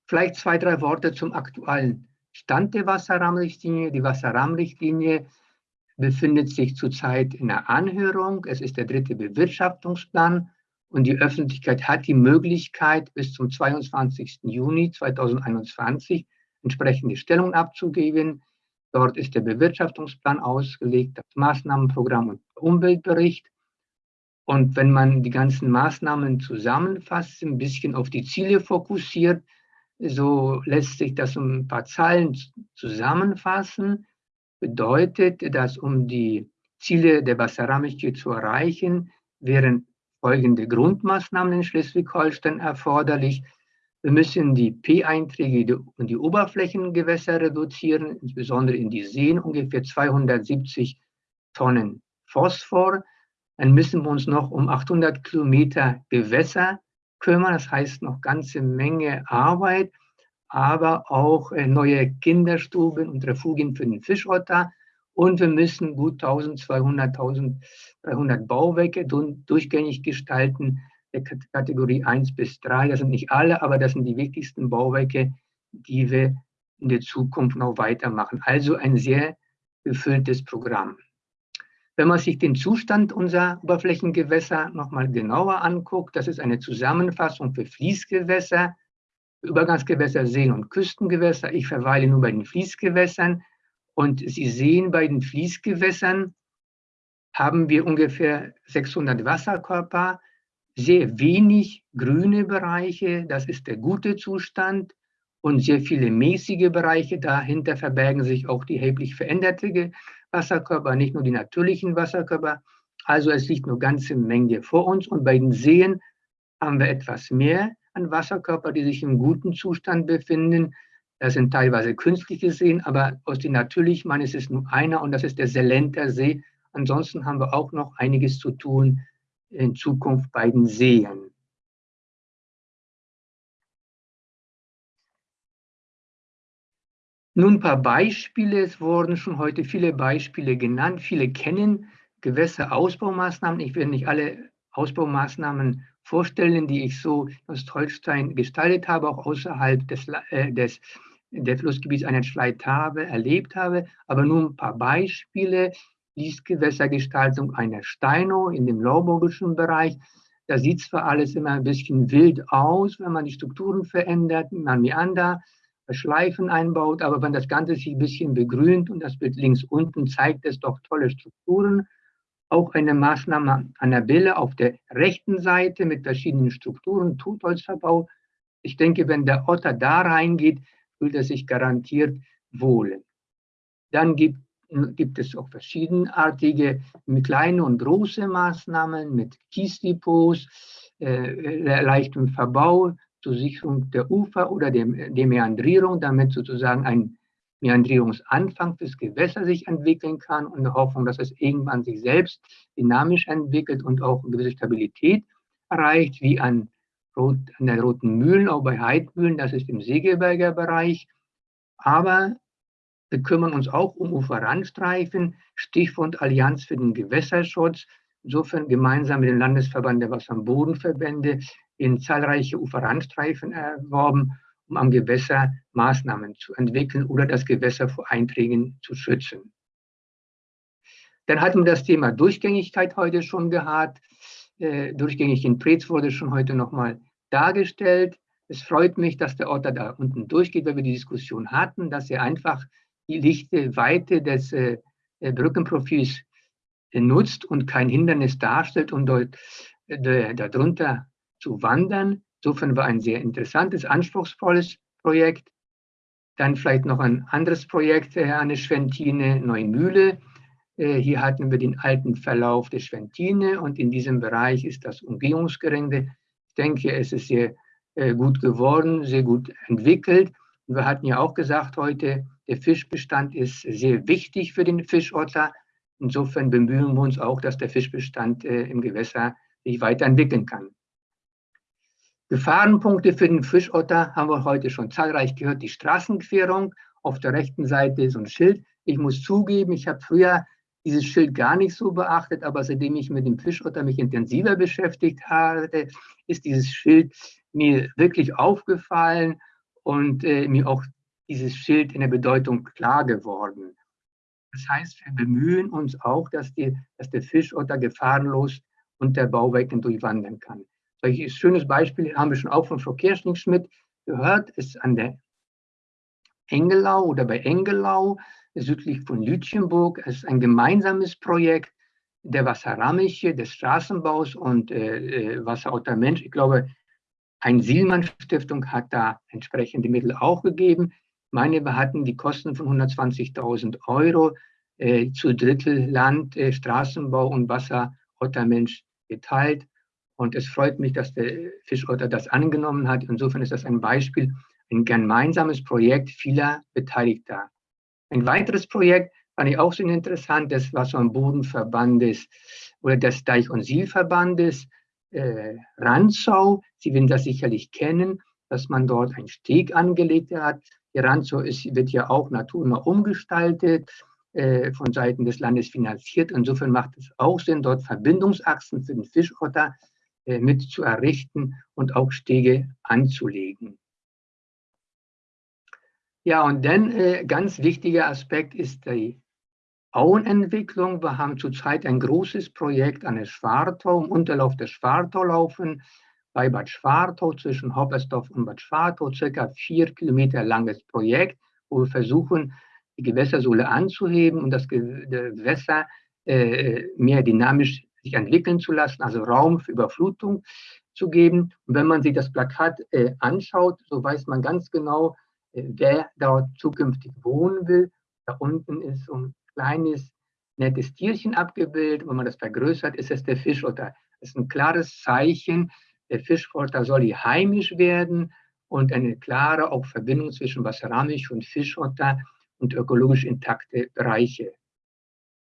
Vielleicht zwei, drei Worte zum aktuellen Stand der Wasserrahmenrichtlinie. Die Wasserrahmenrichtlinie befindet sich zurzeit in der Anhörung. Es ist der dritte Bewirtschaftungsplan und die Öffentlichkeit hat die Möglichkeit, bis zum 22. Juni 2021 entsprechende Stellung abzugeben. Dort ist der Bewirtschaftungsplan ausgelegt, das Maßnahmenprogramm und der Umweltbericht. Und wenn man die ganzen Maßnahmen zusammenfasst, ein bisschen auf die Ziele fokussiert, so lässt sich das um ein paar Zahlen zusammenfassen bedeutet, dass um die Ziele der Wasserrahmenrichtlinie zu erreichen, wären folgende Grundmaßnahmen in Schleswig-Holstein erforderlich. Wir müssen die P-Einträge und die Oberflächengewässer reduzieren, insbesondere in die Seen, ungefähr 270 Tonnen Phosphor. Dann müssen wir uns noch um 800 Kilometer Gewässer kümmern, das heißt noch ganze Menge Arbeit aber auch äh, neue Kinderstuben und Refugien für den Fischotter. Und wir müssen gut 1200, 1300 Bauwerke durchgängig gestalten, der Kategorie 1 bis 3. Das sind nicht alle, aber das sind die wichtigsten Bauwerke, die wir in der Zukunft noch weitermachen. Also ein sehr gefülltes Programm. Wenn man sich den Zustand unserer Oberflächengewässer nochmal genauer anguckt, das ist eine Zusammenfassung für Fließgewässer, Übergangsgewässer, Seen und Küstengewässer. Ich verweile nur bei den Fließgewässern. Und Sie sehen, bei den Fließgewässern haben wir ungefähr 600 Wasserkörper, sehr wenig grüne Bereiche, das ist der gute Zustand, und sehr viele mäßige Bereiche. Dahinter verbergen sich auch die erheblich veränderte Wasserkörper, nicht nur die natürlichen Wasserkörper. Also es liegt eine ganze Menge vor uns. Und bei den Seen haben wir etwas mehr an Wasserkörper, die sich im guten Zustand befinden. Das sind teilweise künstliche Seen, aber aus den natürlichen meines ist nur einer und das ist der Selenter See. Ansonsten haben wir auch noch einiges zu tun in Zukunft bei den Seen. Nun ein paar Beispiele. Es wurden schon heute viele Beispiele genannt. Viele kennen Gewässerausbaumaßnahmen. Ich werde nicht alle Ausbaumaßnahmen vorstellen, die ich so in Ostholstein gestaltet habe, auch außerhalb des, äh, des der Flussgebiets einer Schleithabe erlebt habe, aber nur ein paar Beispiele. Fließgewässergestaltung einer Steino in dem lauburgischen Bereich. Da sieht zwar alles immer ein bisschen wild aus, wenn man die Strukturen verändert, man Meander, Schleifen einbaut. Aber wenn das Ganze sich ein bisschen begrünt und das Bild links unten zeigt es doch tolle Strukturen, auch eine Maßnahme an der Bille auf der rechten Seite mit verschiedenen Strukturen, Totholzverbau. Ich denke, wenn der Otter da reingeht, fühlt er sich garantiert wohl. Dann gibt, gibt es auch verschiedenartige kleine und große Maßnahmen mit Kiesdepots, äh, leichtem Verbau zur Sicherung der Ufer oder der, der Meandrierung, damit sozusagen ein Meandrierungsanfang fürs Gewässer sich entwickeln kann und eine Hoffnung, dass es irgendwann sich selbst dynamisch entwickelt und auch eine gewisse Stabilität erreicht, wie an, an der Roten Mühlen, auch bei Heidmühlen, das ist im Segeberger Bereich. Aber wir kümmern uns auch um Uferrandstreifen, Stichwort Allianz für den Gewässerschutz. Insofern gemeinsam mit dem Landesverband der Wasser- und Bodenverbände in zahlreiche Uferrandstreifen erworben um am Gewässer Maßnahmen zu entwickeln oder das Gewässer vor Einträgen zu schützen. Dann hatten wir das Thema Durchgängigkeit heute schon gehabt. Äh, durchgängig in Preetz wurde schon heute nochmal dargestellt. Es freut mich, dass der Ort da unten durchgeht, weil wir die Diskussion hatten, dass er einfach die lichte Weite des äh, Brückenprofils äh, nutzt und kein Hindernis darstellt, um dort äh, darunter zu wandern. Insofern war ein sehr interessantes, anspruchsvolles Projekt. Dann vielleicht noch ein anderes Projekt an der Schwentine, Neumühle. Äh, hier hatten wir den alten Verlauf der Schwentine und in diesem Bereich ist das Umgehungsgerinde. Ich denke, es ist sehr äh, gut geworden, sehr gut entwickelt. wir hatten ja auch gesagt heute, der Fischbestand ist sehr wichtig für den Fischotter. Insofern bemühen wir uns auch, dass der Fischbestand äh, im Gewässer sich weiterentwickeln kann. Gefahrenpunkte für den Fischotter haben wir heute schon zahlreich gehört. Die Straßenquerung, auf der rechten Seite ist ein Schild. Ich muss zugeben, ich habe früher dieses Schild gar nicht so beachtet, aber seitdem ich mit dem Fischotter mich intensiver beschäftigt habe, ist dieses Schild mir wirklich aufgefallen und äh, mir auch dieses Schild in der Bedeutung klar geworden. Das heißt, wir bemühen uns auch, dass, die, dass der Fischotter gefahrenlos unter Bauwerken durchwandern kann. Solches schönes Beispiel haben wir schon auch von Frau Kirschning-Schmidt gehört, ist an der Engelau oder bei Engelau, südlich von Lütchenburg. Es ist ein gemeinsames Projekt der Wasserramiche, des Straßenbaus und äh, äh Wasserauter Mensch. Ich glaube, ein Sielmann-Stiftung hat da entsprechende Mittel auch gegeben. Meine, hatten die Kosten von 120.000 Euro äh, zu Drittel Land, äh, Straßenbau und Wasserauter Mensch geteilt. Und es freut mich, dass der Fischotter das angenommen hat. Insofern ist das ein Beispiel, ein gemeinsames Projekt vieler Beteiligter. Ein weiteres Projekt fand ich auch sehr interessant, das Wasser- und Bodenverbandes oder des Deich- und Sielverbandes äh, Ranzau. Sie werden das sicherlich kennen, dass man dort einen Steg angelegt hat. Die Ranzau ist, wird ja auch naturnah umgestaltet, äh, von Seiten des Landes finanziert. Insofern macht es auch Sinn, dort Verbindungsachsen für den Fischotter äh, mit zu errichten und auch Stege anzulegen. Ja, und dann äh, ganz wichtiger Aspekt ist die Auenentwicklung. Wir haben zurzeit ein großes Projekt an der Schwartau, im Unterlauf der Schwartau laufen, bei Bad Schwartau zwischen Hoppersdorf und Bad Schwartau, circa vier Kilometer langes Projekt, wo wir versuchen, die Gewässersohle anzuheben und das Gewässer äh, mehr dynamisch sich entwickeln zu lassen, also Raum für Überflutung zu geben. Und wenn man sich das Plakat äh, anschaut, so weiß man ganz genau, äh, wer dort zukünftig wohnen will. Da unten ist so ein kleines, nettes Tierchen abgebildet. Wenn man das vergrößert, ist es der Fischotter. Das ist ein klares Zeichen, der Fischotter soll hier heimisch werden und eine klare auch Verbindung zwischen Wasseramisch und Fischotter und ökologisch intakte Bereiche.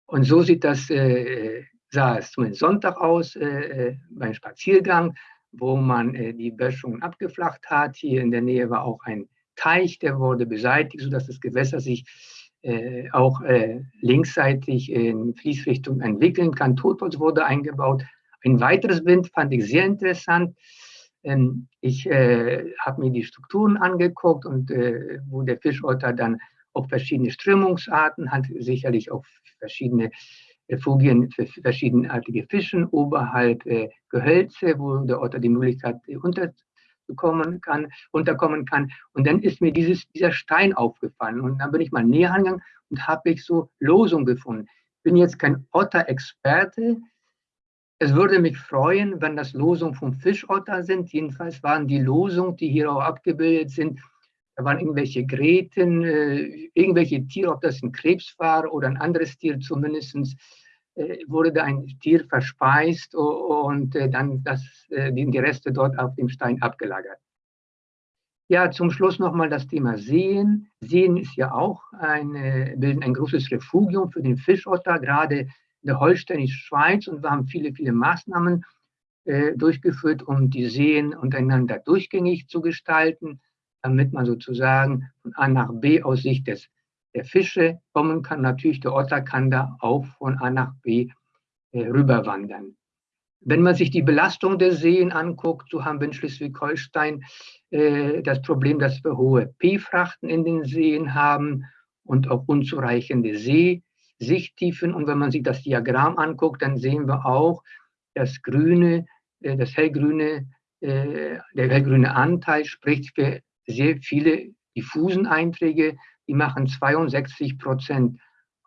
Und so sieht das äh, sah es zumindest Sonntag aus äh, äh, beim Spaziergang, wo man äh, die Böschungen abgeflacht hat. Hier in der Nähe war auch ein Teich, der wurde beseitigt, sodass das Gewässer sich äh, auch äh, linksseitig in Fließrichtung entwickeln kann. Totholz wurde eingebaut. Ein weiteres Wind fand ich sehr interessant. Ähm, ich äh, habe mir die Strukturen angeguckt und wo der Fischotter dann auch verschiedene Strömungsarten hat, sicherlich auch verschiedene Refugien für verschiedenartige Fischen oberhalb äh, Gehölze, wo der Otter die Möglichkeit äh, bekommen kann, runterkommen kann. Und dann ist mir dieses, dieser Stein aufgefallen. Und dann bin ich mal näher angegangen und habe ich so Losung gefunden. Ich bin jetzt kein Otter-Experte. Es würde mich freuen, wenn das Losungen vom Fischotter sind. Jedenfalls waren die Losungen, die hier auch abgebildet sind, da waren irgendwelche Gräten, äh, irgendwelche Tiere, ob das ein Krebs war oder ein anderes Tier zumindest, äh, wurde da ein Tier verspeist und äh, dann das, äh, die Reste dort auf dem Stein abgelagert. Ja, zum Schluss nochmal das Thema Seen. Seen ist ja auch ein, bilden ein großes Refugium für den Fischotter, gerade in der holsteinischen Schweiz. Und wir haben viele, viele Maßnahmen äh, durchgeführt, um die Seen untereinander durchgängig zu gestalten, damit man sozusagen von A nach B aus Sicht des der Fische kommen kann. Natürlich, der Otter kann da auch von A nach B äh, rüberwandern. Wenn man sich die Belastung der Seen anguckt, so haben wir in Schleswig-Holstein äh, das Problem, dass wir hohe P-Frachten in den Seen haben und auch unzureichende Seesichttiefen. Und wenn man sich das Diagramm anguckt, dann sehen wir auch, das grüne, äh, das hellgrüne, äh, der hellgrüne Anteil spricht für sehr viele diffusen Einträge, die machen 62 Prozent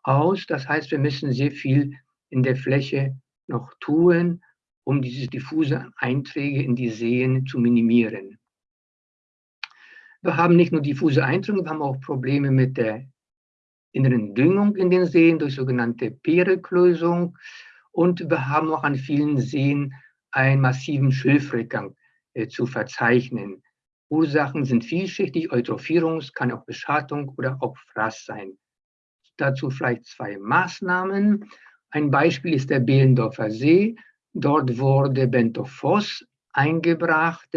aus. Das heißt, wir müssen sehr viel in der Fläche noch tun, um diese diffuse Einträge in die Seen zu minimieren. Wir haben nicht nur diffuse Einträge, wir haben auch Probleme mit der inneren Düngung in den Seen durch sogenannte Pereklösung und wir haben auch an vielen Seen einen massiven Schilfrückgang äh, zu verzeichnen. Ursachen sind vielschichtig, Eutrophierung, kann auch Beschattung oder auch Fraß sein. Dazu vielleicht zwei Maßnahmen. Ein Beispiel ist der Behlendorfer See. Dort wurde Bentophos eingebracht,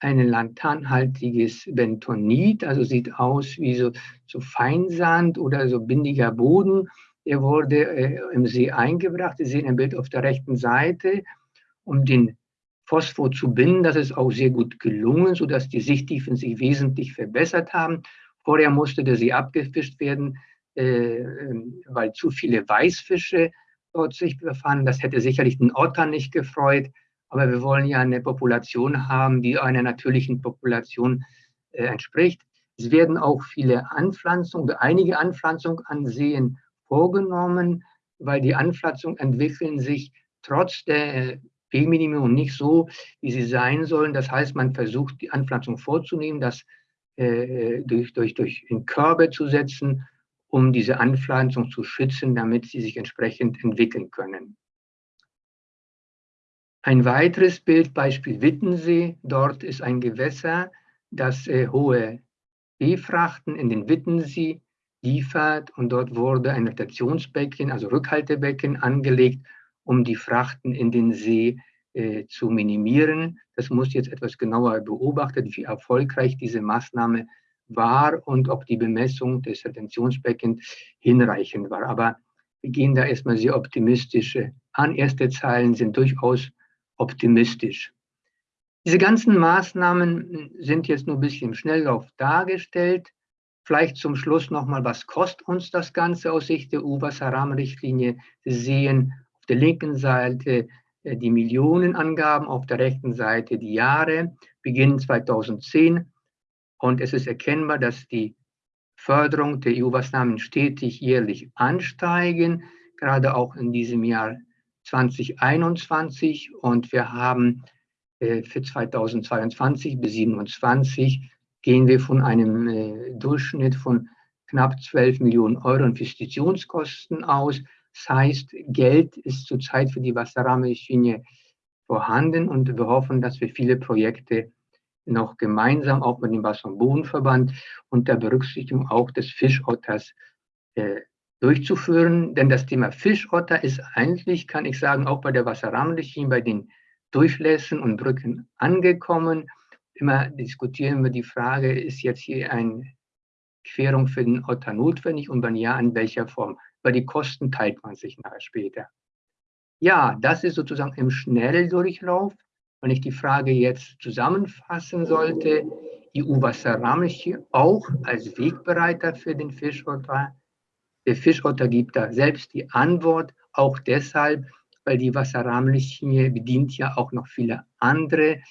ein lanthanhaltiges Bentonit, also sieht aus wie so, so Feinsand oder so bindiger Boden. Der wurde äh, im See eingebracht. Sie sehen ein Bild auf der rechten Seite, um den Phosphor zu binden. Das ist auch sehr gut gelungen, sodass die Sichttiefen sich wesentlich verbessert haben. Vorher musste der See abgefischt werden, äh, weil zu viele Weißfische dort sich befanden. Das hätte sicherlich den Otter nicht gefreut. Aber wir wollen ja eine Population haben, die einer natürlichen Population äh, entspricht. Es werden auch viele Anpflanzungen, einige Anpflanzungen an Seen vorgenommen, weil die Anpflanzungen entwickeln sich trotz der B-Minimum nicht so, wie sie sein sollen. Das heißt, man versucht, die Anpflanzung vorzunehmen, das äh, durch, durch, durch in Körbe zu setzen, um diese Anpflanzung zu schützen, damit sie sich entsprechend entwickeln können. Ein weiteres Bild, Beispiel Wittensee. Dort ist ein Gewässer, das äh, hohe B-Frachten in den Wittensee liefert und dort wurde ein Rotationsbecken, also Rückhaltebecken angelegt, um die Frachten in den See äh, zu minimieren. Das muss jetzt etwas genauer beobachtet, wie erfolgreich diese Maßnahme war und ob die Bemessung des Retentionsbeckens hinreichend war. Aber wir gehen da erstmal sehr optimistisch an. Erste Zahlen sind durchaus optimistisch. Diese ganzen Maßnahmen sind jetzt nur ein bisschen im Schnelllauf dargestellt. Vielleicht zum Schluss nochmal, was kostet uns das Ganze aus Sicht der EU-Wasserrahmenrichtlinie? Sie sehen der linken Seite äh, die Millionenangaben, auf der rechten Seite die Jahre, beginnen 2010. Und es ist erkennbar, dass die Förderung der EU-Maßnahmen stetig jährlich ansteigen, gerade auch in diesem Jahr 2021. Und wir haben äh, für 2022 bis 2027 gehen wir von einem äh, Durchschnitt von knapp 12 Millionen Euro Investitionskosten aus. Das heißt, Geld ist zurzeit für die Wasserrahmenrichtlinie vorhanden und wir hoffen, dass wir viele Projekte noch gemeinsam, auch mit dem Wasser- und Bodenverband, unter Berücksichtigung auch des Fischotters äh, durchzuführen. Denn das Thema Fischotter ist eigentlich, kann ich sagen, auch bei der Wasserrahmenrichtlinie, bei den Durchlässen und Brücken angekommen. Immer diskutieren wir die Frage, ist jetzt hier eine Querung für den Otter notwendig und wenn ja, in welcher Form? Weil die Kosten teilt man sich nachher später. Ja, das ist sozusagen im Schnelldurchlauf. Wenn ich die Frage jetzt zusammenfassen sollte, EU-Wasserrahmenrichtlinie auch als Wegbereiter für den Fischotter. Der Fischotter gibt da selbst die Antwort, auch deshalb, weil die Wasserrahmenrichtlinie bedient ja auch noch viele andere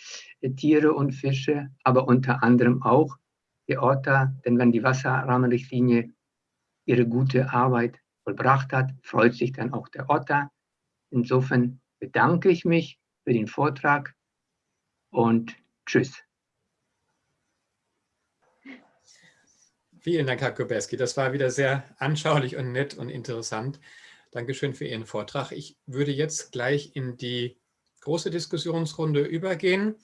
äh, Tiere und Fische, aber unter anderem auch die Otter. Denn wenn die Wasserrahmenrichtlinie ihre gute Arbeit vollbracht hat, freut sich dann auch der Otter. Insofern bedanke ich mich für den Vortrag und tschüss. Vielen Dank, Herr Kuberski. Das war wieder sehr anschaulich und nett und interessant. Dankeschön für Ihren Vortrag. Ich würde jetzt gleich in die große Diskussionsrunde übergehen.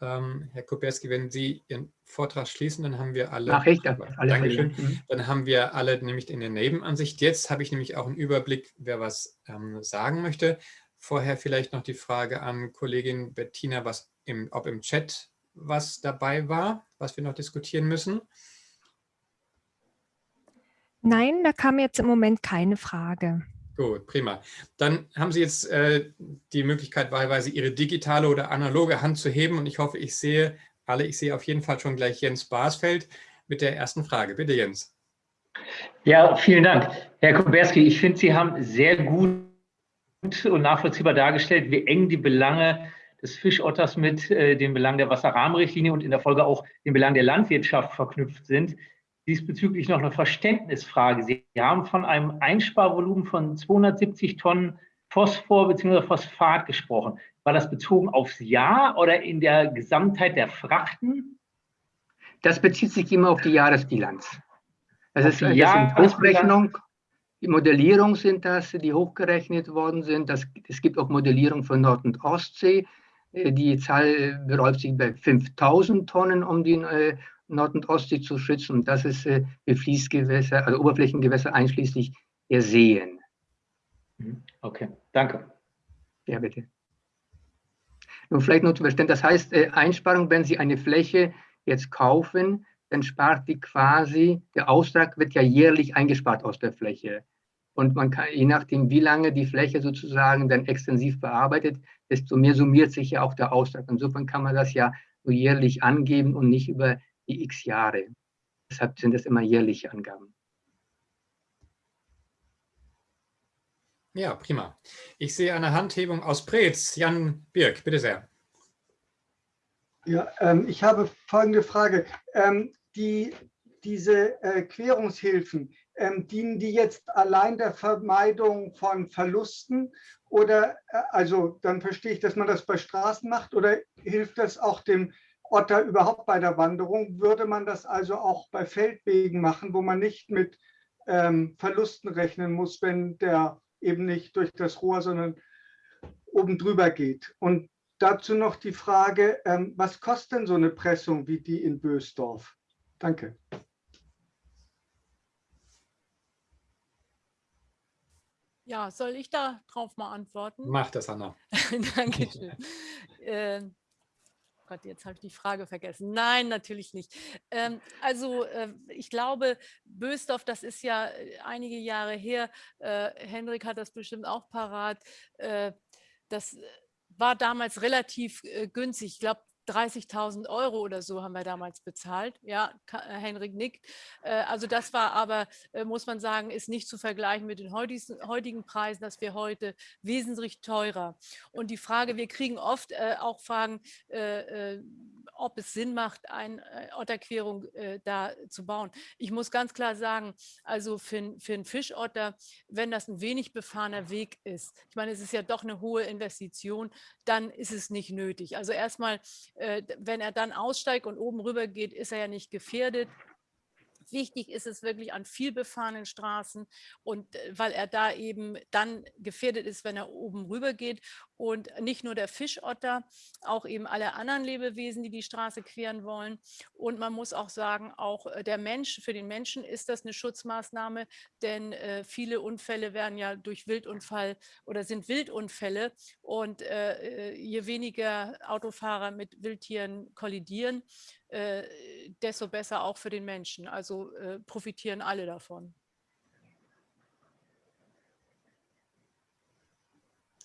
Ähm, Herr Kuberski, wenn Sie Ihren Vortrag schließen, dann haben wir alle. Mach ich, alle Dankeschön. Mhm. Dann haben wir alle nämlich in der Nebenansicht. Jetzt habe ich nämlich auch einen Überblick, wer was ähm, sagen möchte. Vorher vielleicht noch die Frage an Kollegin Bettina, was im, ob im Chat was dabei war, was wir noch diskutieren müssen. Nein, da kam jetzt im Moment keine Frage. Gut, prima. Dann haben Sie jetzt äh, die Möglichkeit, wahlweise Ihre digitale oder analoge Hand zu heben. Und ich hoffe, ich sehe alle, ich sehe auf jeden Fall schon gleich Jens Basfeld mit der ersten Frage. Bitte, Jens. Ja, vielen Dank. Herr Kuberski, ich finde, Sie haben sehr gut und nachvollziehbar dargestellt, wie eng die Belange des Fischotters mit äh, den Belangen der Wasserrahmenrichtlinie und in der Folge auch den Belangen der Landwirtschaft verknüpft sind diesbezüglich noch eine Verständnisfrage. Sie haben von einem Einsparvolumen von 270 Tonnen Phosphor bzw. Phosphat gesprochen. War das bezogen aufs Jahr oder in der Gesamtheit der Frachten? Das bezieht sich immer auf die Jahresbilanz. Das ist die Hochrechnung, die Modellierung sind das, die hochgerechnet worden sind. Das, es gibt auch Modellierung von Nord- und Ostsee. Äh, die Zahl beräumt sich bei 5000 Tonnen um die äh, Nord- und Ostsee zu schützen. Und das ist äh, für Fließgewässer, also Oberflächengewässer einschließlich der Seen. Mhm. Okay, danke. Ja, bitte. Nun vielleicht nur zu verstehen, das heißt, äh, Einsparung, wenn Sie eine Fläche jetzt kaufen, dann spart die quasi, der Austrag wird ja jährlich eingespart aus der Fläche. Und man kann, je nachdem, wie lange die Fläche sozusagen dann extensiv bearbeitet, desto mehr summiert sich ja auch der Austrag. Insofern kann man das ja nur jährlich angeben und nicht über die x Jahre. Deshalb sind das immer jährliche Angaben. Ja, prima. Ich sehe eine Handhebung aus Preetz. Jan Birk, bitte sehr. Ja, ähm, ich habe folgende Frage. Ähm, die, diese äh, Querungshilfen, ähm, dienen die jetzt allein der Vermeidung von Verlusten oder, äh, also dann verstehe ich, dass man das bei Straßen macht oder hilft das auch dem Otter überhaupt bei der Wanderung, würde man das also auch bei Feldwegen machen, wo man nicht mit ähm, Verlusten rechnen muss, wenn der eben nicht durch das Rohr, sondern oben drüber geht. Und dazu noch die Frage, ähm, was kostet denn so eine Pressung wie die in Bösdorf? Danke. Ja, soll ich da drauf mal antworten? Mach das, Anna. Dankeschön. äh, Gott, jetzt habe ich die Frage vergessen. Nein, natürlich nicht. Ähm, also äh, ich glaube, Bösdorf, das ist ja äh, einige Jahre her. Äh, Hendrik hat das bestimmt auch parat. Äh, das war damals relativ äh, günstig. Ich glaube, 30.000 Euro oder so haben wir damals bezahlt. Ja, äh, Henrik nickt. Äh, also das war aber, äh, muss man sagen, ist nicht zu vergleichen mit den heutigen Preisen. Das wäre heute wesentlich teurer. Und die Frage, wir kriegen oft auch Fragen, ob es Sinn macht, eine Otterquerung da zu bauen. Ich muss ganz klar sagen, also für, für einen Fischotter, wenn das ein wenig befahrener Weg ist, ich meine, es ist ja doch eine hohe Investition, dann ist es nicht nötig. Also erstmal äh, wenn er dann aussteigt und oben rüber geht, ist er ja nicht gefährdet. Wichtig ist es wirklich an vielbefahrenen Straßen und äh, weil er da eben dann gefährdet ist, wenn er oben rüber geht und nicht nur der Fischotter, auch eben alle anderen Lebewesen, die die Straße queren wollen. Und man muss auch sagen, auch äh, der Mensch, für den Menschen ist das eine Schutzmaßnahme, denn äh, viele Unfälle werden ja durch Wildunfall oder sind Wildunfälle und äh, äh je weniger Autofahrer mit Wildtieren kollidieren, äh, desto besser auch für den Menschen. Also äh, profitieren alle davon.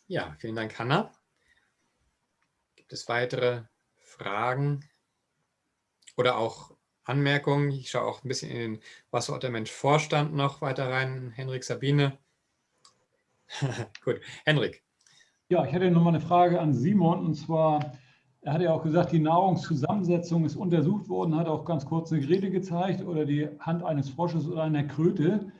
Ja, vielen Dank, Hanna. Gibt es weitere Fragen oder auch Anmerkungen? Ich schaue auch ein bisschen in den Wasserort der Mensch Vorstand noch weiter rein. Henrik, Sabine. Gut, Henrik. Ja, ich hätte noch mal eine Frage an Simon und zwar, er hat ja auch gesagt, die Nahrungszusammensetzung ist untersucht worden, hat auch ganz kurz eine Grete gezeigt oder die Hand eines Frosches oder einer Kröte.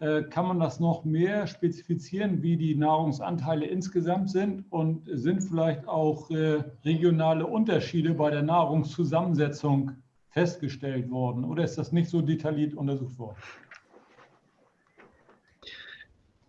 Äh, kann man das noch mehr spezifizieren, wie die Nahrungsanteile insgesamt sind und sind vielleicht auch äh, regionale Unterschiede bei der Nahrungszusammensetzung festgestellt worden oder ist das nicht so detailliert untersucht worden?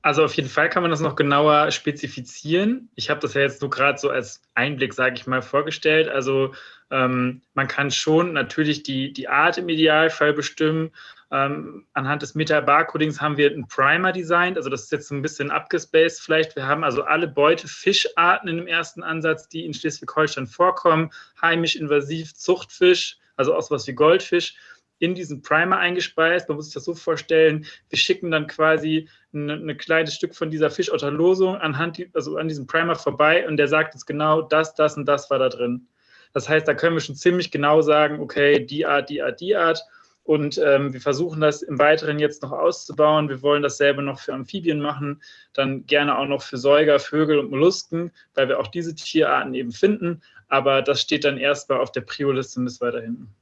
Also auf jeden Fall kann man das noch genauer spezifizieren. Ich habe das ja jetzt so gerade so als Einblick, sage ich mal, vorgestellt. Also ähm, man kann schon natürlich die, die Art im Idealfall bestimmen. Ähm, anhand des Meta-Barcodings haben wir einen Primer designt. Also das ist jetzt so ein bisschen abgespaced vielleicht. Wir haben also alle Beutefischarten in dem ersten Ansatz, die in Schleswig-Holstein vorkommen. Heimisch, invasiv, Zuchtfisch, also auch sowas wie Goldfisch in diesen Primer eingespeist. Man muss sich das so vorstellen, wir schicken dann quasi ein, ein kleines Stück von dieser Fischotterlosung anhand, also an diesem Primer vorbei und der sagt uns genau, das, das und das war da drin. Das heißt, da können wir schon ziemlich genau sagen, okay, die Art, die Art, die Art. Und ähm, wir versuchen das im Weiteren jetzt noch auszubauen. Wir wollen dasselbe noch für Amphibien machen, dann gerne auch noch für Säuger, Vögel und Mollusken, weil wir auch diese Tierarten eben finden. Aber das steht dann erstmal auf der Prio-Liste bis weiter hinten.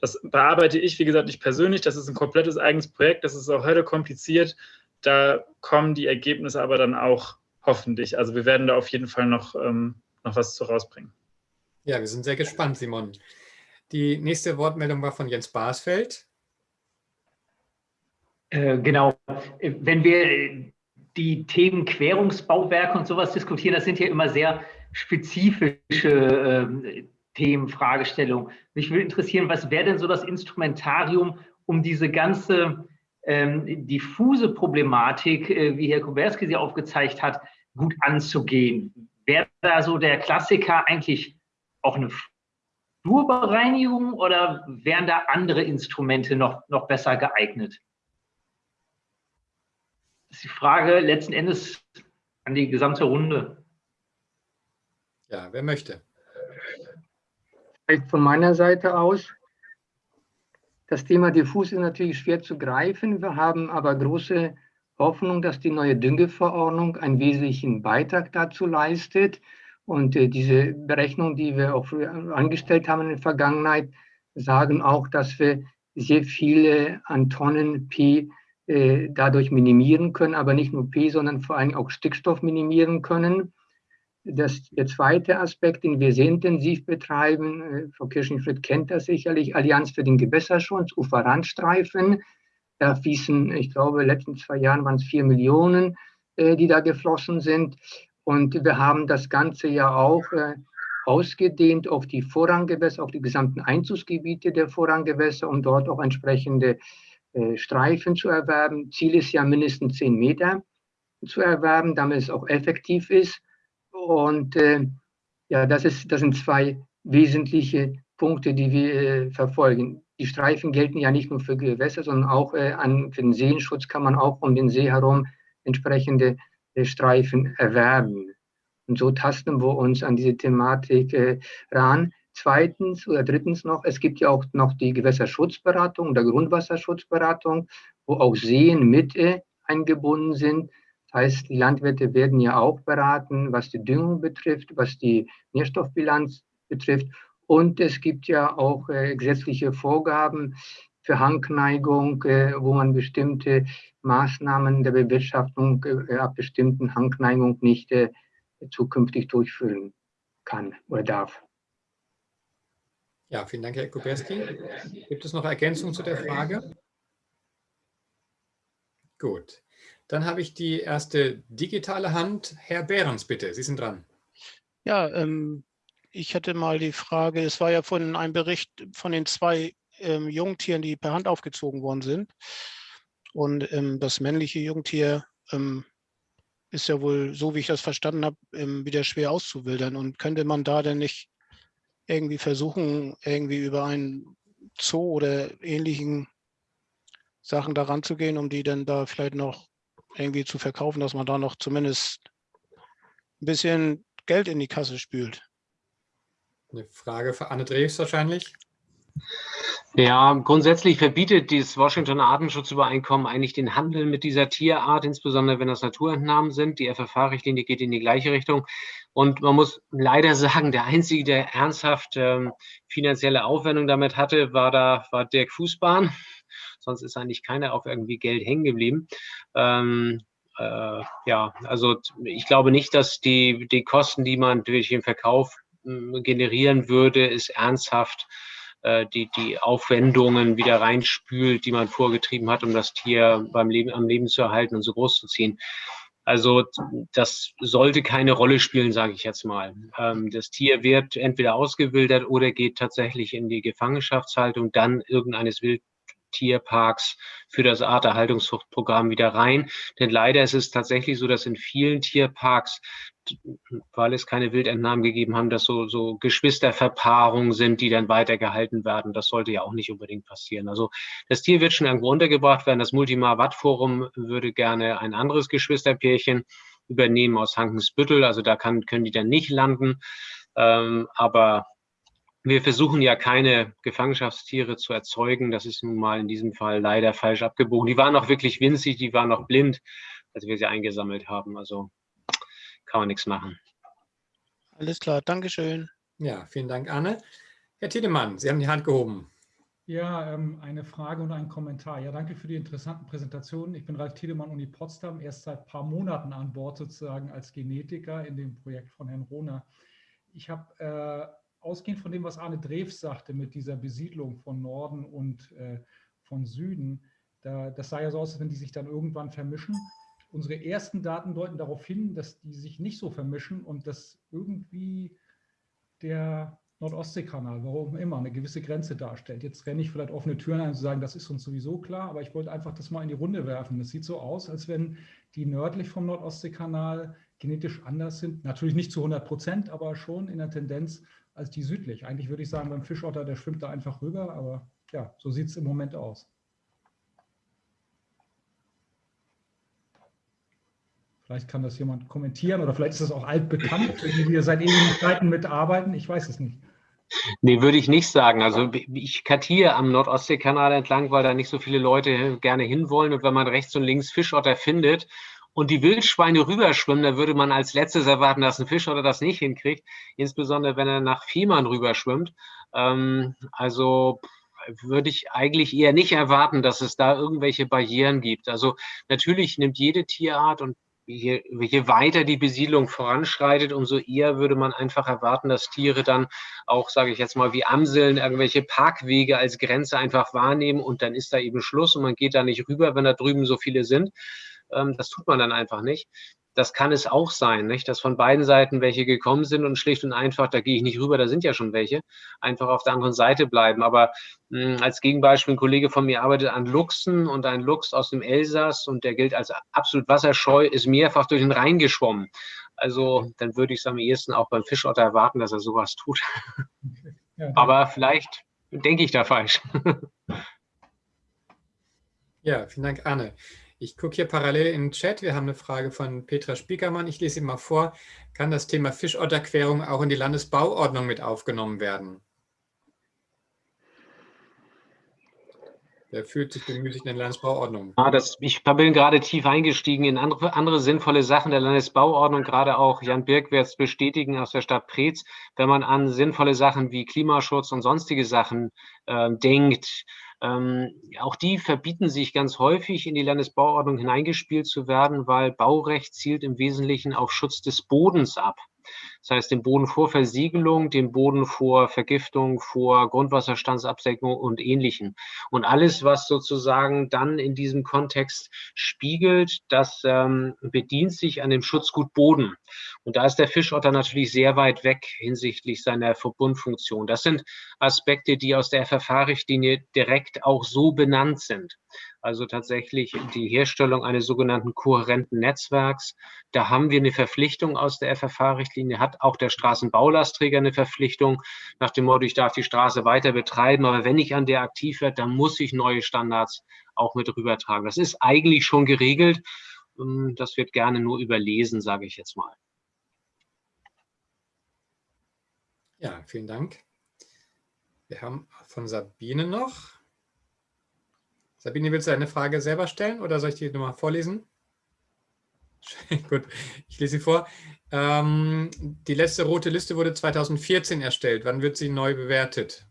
Das bearbeite ich, wie gesagt, nicht persönlich. Das ist ein komplettes eigenes Projekt. Das ist auch heute kompliziert. Da kommen die Ergebnisse aber dann auch hoffentlich. Also wir werden da auf jeden Fall noch, ähm, noch was zu rausbringen. Ja, wir sind sehr gespannt, Simon. Die nächste Wortmeldung war von Jens Basfeld. Äh, genau. Wenn wir die Themen Querungsbauwerke und sowas diskutieren, das sind ja immer sehr spezifische äh, Themen, Fragestellungen. Mich würde interessieren, was wäre denn so das Instrumentarium, um diese ganze ähm, diffuse Problematik, äh, wie Herr Kuberski sie aufgezeigt hat, gut anzugehen? Wäre da so der Klassiker eigentlich auch eine Flurbereinigung oder wären da andere Instrumente noch, noch besser geeignet? Das ist die Frage letzten Endes an die gesamte Runde. Ja, wer möchte? Von meiner Seite aus, das Thema Diffus ist natürlich schwer zu greifen. Wir haben aber große Hoffnung, dass die neue Düngeverordnung einen wesentlichen Beitrag dazu leistet. Und äh, diese Berechnungen, die wir auch angestellt haben in der Vergangenheit, sagen auch, dass wir sehr viele an Tonnen P äh, dadurch minimieren können, aber nicht nur P, sondern vor allem auch Stickstoff minimieren können. Das, der zweite Aspekt, den wir sehr intensiv betreiben, äh, Frau Kirchenfried kennt das sicherlich, Allianz für den Gewässerschutz, Uferrandstreifen. Da fließen, ich glaube, in den letzten zwei Jahren waren es vier Millionen, äh, die da geflossen sind. Und wir haben das Ganze ja auch äh, ausgedehnt auf die Vorranggewässer, auf die gesamten Einzugsgebiete der Vorranggewässer, um dort auch entsprechende Streifen zu erwerben. Ziel ist ja mindestens zehn Meter zu erwerben, damit es auch effektiv ist. Und äh, ja, das, ist, das sind zwei wesentliche Punkte, die wir äh, verfolgen. Die Streifen gelten ja nicht nur für Gewässer, sondern auch äh, an, für den Seenschutz kann man auch um den See herum entsprechende äh, Streifen erwerben. Und so tasten wir uns an diese Thematik äh, ran. Zweitens oder drittens noch, es gibt ja auch noch die Gewässerschutzberatung oder Grundwasserschutzberatung, wo auch Seen mit äh, eingebunden sind. Das heißt, die Landwirte werden ja auch beraten, was die Düngung betrifft, was die Nährstoffbilanz betrifft. Und es gibt ja auch äh, gesetzliche Vorgaben für Hangneigung, äh, wo man bestimmte Maßnahmen der Bewirtschaftung äh, ab bestimmten Hangneigung nicht äh, zukünftig durchführen kann oder darf. Ja, vielen Dank, Herr Kuberski. Gibt es noch Ergänzungen zu der Frage? Gut. Dann habe ich die erste digitale Hand. Herr Behrens, bitte, Sie sind dran. Ja, ähm, ich hatte mal die Frage, es war ja von einem Bericht von den zwei ähm, Jungtieren, die per Hand aufgezogen worden sind. Und ähm, das männliche Jungtier ähm, ist ja wohl, so wie ich das verstanden habe, ähm, wieder schwer auszuwildern. Und könnte man da denn nicht irgendwie versuchen, irgendwie über einen Zoo oder ähnlichen Sachen daran zu gehen, um die dann da vielleicht noch irgendwie zu verkaufen, dass man da noch zumindest ein bisschen Geld in die Kasse spült. Eine Frage für Anne Dreves wahrscheinlich. Ja, grundsätzlich verbietet dieses Washington Artenschutzübereinkommen eigentlich den Handel mit dieser Tierart, insbesondere wenn das Naturentnahmen sind. Die FFH-Richtlinie geht in die gleiche Richtung. Und man muss leider sagen, der Einzige, der ernsthaft ähm, finanzielle Aufwendung damit hatte, war da war Dirk Fußbahn. Sonst ist eigentlich keiner auf irgendwie Geld hängen geblieben. Ähm, äh, ja, also ich glaube nicht, dass die, die Kosten, die man durch den Verkauf äh, generieren würde, ist ernsthaft äh, die, die Aufwendungen wieder reinspült, die man vorgetrieben hat, um das Tier beim Leben, am Leben zu erhalten und so groß zu ziehen. Also das sollte keine Rolle spielen, sage ich jetzt mal. Ähm, das Tier wird entweder ausgewildert oder geht tatsächlich in die Gefangenschaftshaltung, dann irgendeines Wild Tierparks für das Arterhaltungszuchtprogramm wieder rein. Denn leider ist es tatsächlich so, dass in vielen Tierparks, weil es keine Wildentnahmen gegeben haben, dass so, so Geschwisterverpaarungen sind, die dann weitergehalten werden. Das sollte ja auch nicht unbedingt passieren. Also das Tier wird schon irgendwo untergebracht werden. Das Multimar Watt Forum würde gerne ein anderes Geschwisterpärchen übernehmen aus Hankensbüttel. Also da kann, können die dann nicht landen. Ähm, aber wir versuchen ja keine Gefangenschaftstiere zu erzeugen. Das ist nun mal in diesem Fall leider falsch abgebogen. Die waren noch wirklich winzig, die waren noch blind, als wir sie eingesammelt haben. Also kann man nichts machen. Alles klar, Dankeschön. Ja, vielen Dank, Anne. Herr Tiedemann, Sie haben die Hand gehoben. Ja, ähm, eine Frage und ein Kommentar. Ja, danke für die interessanten Präsentationen. Ich bin Ralf Tiedemann, Uni Potsdam, erst seit ein paar Monaten an Bord sozusagen als Genetiker in dem Projekt von Herrn Rohner. Ich habe äh, ausgehend von dem, was Arne Drews sagte mit dieser Besiedlung von Norden und äh, von Süden, da, das sah ja so aus, als wenn die sich dann irgendwann vermischen. Unsere ersten Daten deuten darauf hin, dass die sich nicht so vermischen und dass irgendwie der Nordostseekanal, warum immer, eine gewisse Grenze darstellt. Jetzt renne ich vielleicht offene Türen ein und sagen, das ist uns sowieso klar, aber ich wollte einfach das mal in die Runde werfen. Es sieht so aus, als wenn die nördlich vom Nordostseekanal genetisch anders sind. Natürlich nicht zu 100 Prozent, aber schon in der Tendenz als die südlich. Eigentlich würde ich sagen, beim Fischotter, der schwimmt da einfach rüber, aber ja, so sieht es im Moment aus. Vielleicht kann das jemand kommentieren oder vielleicht ist das auch altbekannt, die wir seit ewigen Zeiten mitarbeiten. Ich weiß es nicht. Nee, würde ich nicht sagen. Also ich kartiere am Nordostseekanal entlang, weil da nicht so viele Leute gerne hinwollen. Und wenn man rechts und links Fischotter findet und die Wildschweine rüberschwimmen, dann würde man als letztes erwarten, dass ein Fischotter das nicht hinkriegt, insbesondere wenn er nach Fehmarn rüberschwimmt. Ähm, also würde ich eigentlich eher nicht erwarten, dass es da irgendwelche Barrieren gibt. Also natürlich nimmt jede Tierart und je, je weiter die Besiedlung voranschreitet, umso eher würde man einfach erwarten, dass Tiere dann auch, sage ich jetzt mal, wie Amseln irgendwelche Parkwege als Grenze einfach wahrnehmen und dann ist da eben Schluss und man geht da nicht rüber, wenn da drüben so viele sind. Ähm, das tut man dann einfach nicht. Das kann es auch sein, nicht? dass von beiden Seiten welche gekommen sind und schlicht und einfach, da gehe ich nicht rüber, da sind ja schon welche, einfach auf der anderen Seite bleiben. Aber mh, hm, als Gegenbeispiel, ein Kollege von mir arbeitet an Luchsen und ein Luchs aus dem Elsass und der gilt als absolut wasserscheu, ist mehrfach durch den Rhein geschwommen. Also dann würde ich es am ehesten auch beim Fischotter erwarten, dass er sowas tut. Ja, Aber vielleicht denke ich da falsch. Ja, vielen Dank, Anne. Ich gucke hier parallel den Chat. Wir haben eine Frage von Petra Spiekermann. Ich lese sie mal vor. Kann das Thema Fischotterquerung auch in die Landesbauordnung mit aufgenommen werden? Wer fühlt sich bemüßigt in der Landesbauordnung? Ja, das, ich bin gerade tief eingestiegen in andere, andere sinnvolle Sachen der Landesbauordnung. Gerade auch Jan Birk wird es bestätigen aus der Stadt Preetz. Wenn man an sinnvolle Sachen wie Klimaschutz und sonstige Sachen äh, denkt, ähm, auch die verbieten sich ganz häufig in die Landesbauordnung hineingespielt zu werden, weil Baurecht zielt im Wesentlichen auf Schutz des Bodens ab. Das heißt, den Boden vor Versiegelung, den Boden vor Vergiftung, vor Grundwasserstandsabsenkung und Ähnlichem. Und alles, was sozusagen dann in diesem Kontext spiegelt, das ähm, bedient sich an dem Schutzgut Boden. Und da ist der Fischotter natürlich sehr weit weg hinsichtlich seiner Verbundfunktion. Das sind Aspekte, die aus der FFH-Richtlinie direkt auch so benannt sind also tatsächlich die Herstellung eines sogenannten kohärenten Netzwerks. Da haben wir eine Verpflichtung aus der FFH-Richtlinie, hat auch der Straßenbaulastträger eine Verpflichtung nach dem Motto, ich darf die Straße weiter betreiben, aber wenn ich an der aktiv werde, dann muss ich neue Standards auch mit rübertragen. Das ist eigentlich schon geregelt. Ähm, das wird gerne nur überlesen, sage ich jetzt mal. Ja, vielen Dank. Wir haben von Sabine noch. Sabine, willst du eine Frage selber stellen oder soll ich die nochmal vorlesen? Gut, ich lese sie vor. Ähm, die letzte rote Liste wurde 2014 erstellt. Wann wird sie neu bewertet?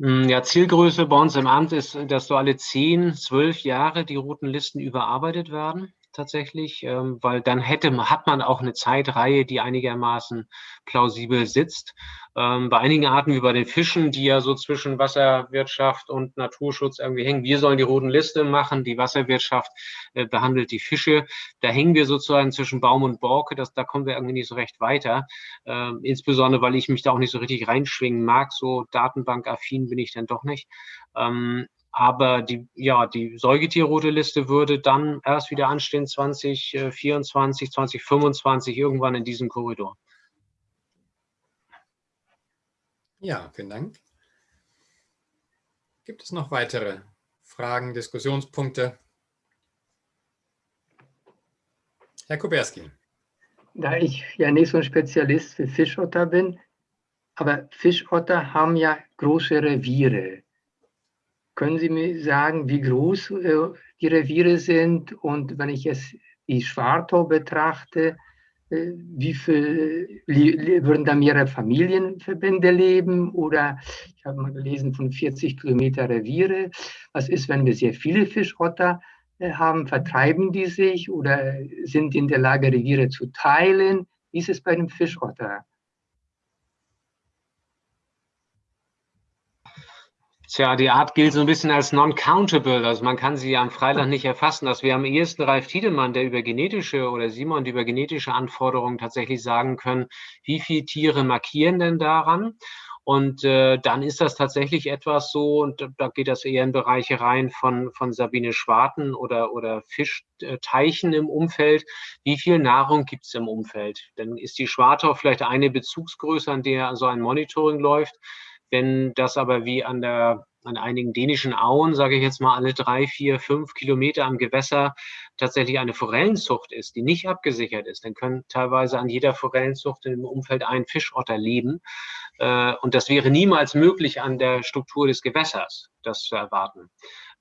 Hm, ja, Zielgröße bei uns im Amt ist, dass so alle zehn, zwölf Jahre die roten Listen überarbeitet werden tatsächlich, ähm, weil dann hätte, hat man auch eine Zeitreihe, die einigermaßen plausibel sitzt. Ähm, bei einigen Arten wie bei den Fischen, die ja so zwischen Wasserwirtschaft und Naturschutz irgendwie hängen, wir sollen die roten Liste machen, die Wasserwirtschaft äh, behandelt die Fische. Da hängen wir sozusagen zwischen Baum und Borke, das, da kommen wir irgendwie nicht so recht weiter. Ähm, insbesondere, weil ich mich da auch nicht so richtig reinschwingen mag, so datenbankaffin bin ich dann doch nicht. Ähm, aber die, ja, die Säugetierrote Liste würde dann erst wieder anstehen 2024, 2025, irgendwann in diesem Korridor. Ja, vielen Dank. Gibt es noch weitere Fragen, Diskussionspunkte? Herr Kuberski. Da ich ja nicht so ein Spezialist für Fischotter bin, aber Fischotter haben ja große Reviere. Können Sie mir sagen, wie groß äh, die Reviere sind? Und wenn ich jetzt die Schwartau betrachte, äh, wie viel würden da mehrere Familienverbände leben? Oder ich habe mal gelesen von 40 Kilometer Reviere. Was ist, wenn wir sehr viele Fischotter äh, haben? Vertreiben die sich oder sind in der Lage, Reviere zu teilen? Wie ist es bei dem Fischotter? Tja, die Art gilt so ein bisschen als non-countable. Also man kann sie am Freitag nicht erfassen. Dass wir am ehesten Ralf Tiedemann, der über genetische oder Simon, die über genetische Anforderungen tatsächlich sagen können, wie viele Tiere markieren denn daran? Und äh, dann ist das tatsächlich etwas so, und da geht das eher in Bereiche rein von, von Sabine Schwarten oder, oder Fischteichen im Umfeld. Wie viel Nahrung gibt es im Umfeld? Dann ist die Schwartau vielleicht eine Bezugsgröße, an der so ein Monitoring läuft. Wenn das aber wie an der an einigen dänischen Auen, sage ich jetzt mal, alle drei, vier, fünf Kilometer am Gewässer tatsächlich eine Forellenzucht ist, die nicht abgesichert ist, dann können teilweise an jeder Forellenzucht im Umfeld ein Fischotter leben. Äh, und das wäre niemals möglich an der Struktur des Gewässers, das zu erwarten.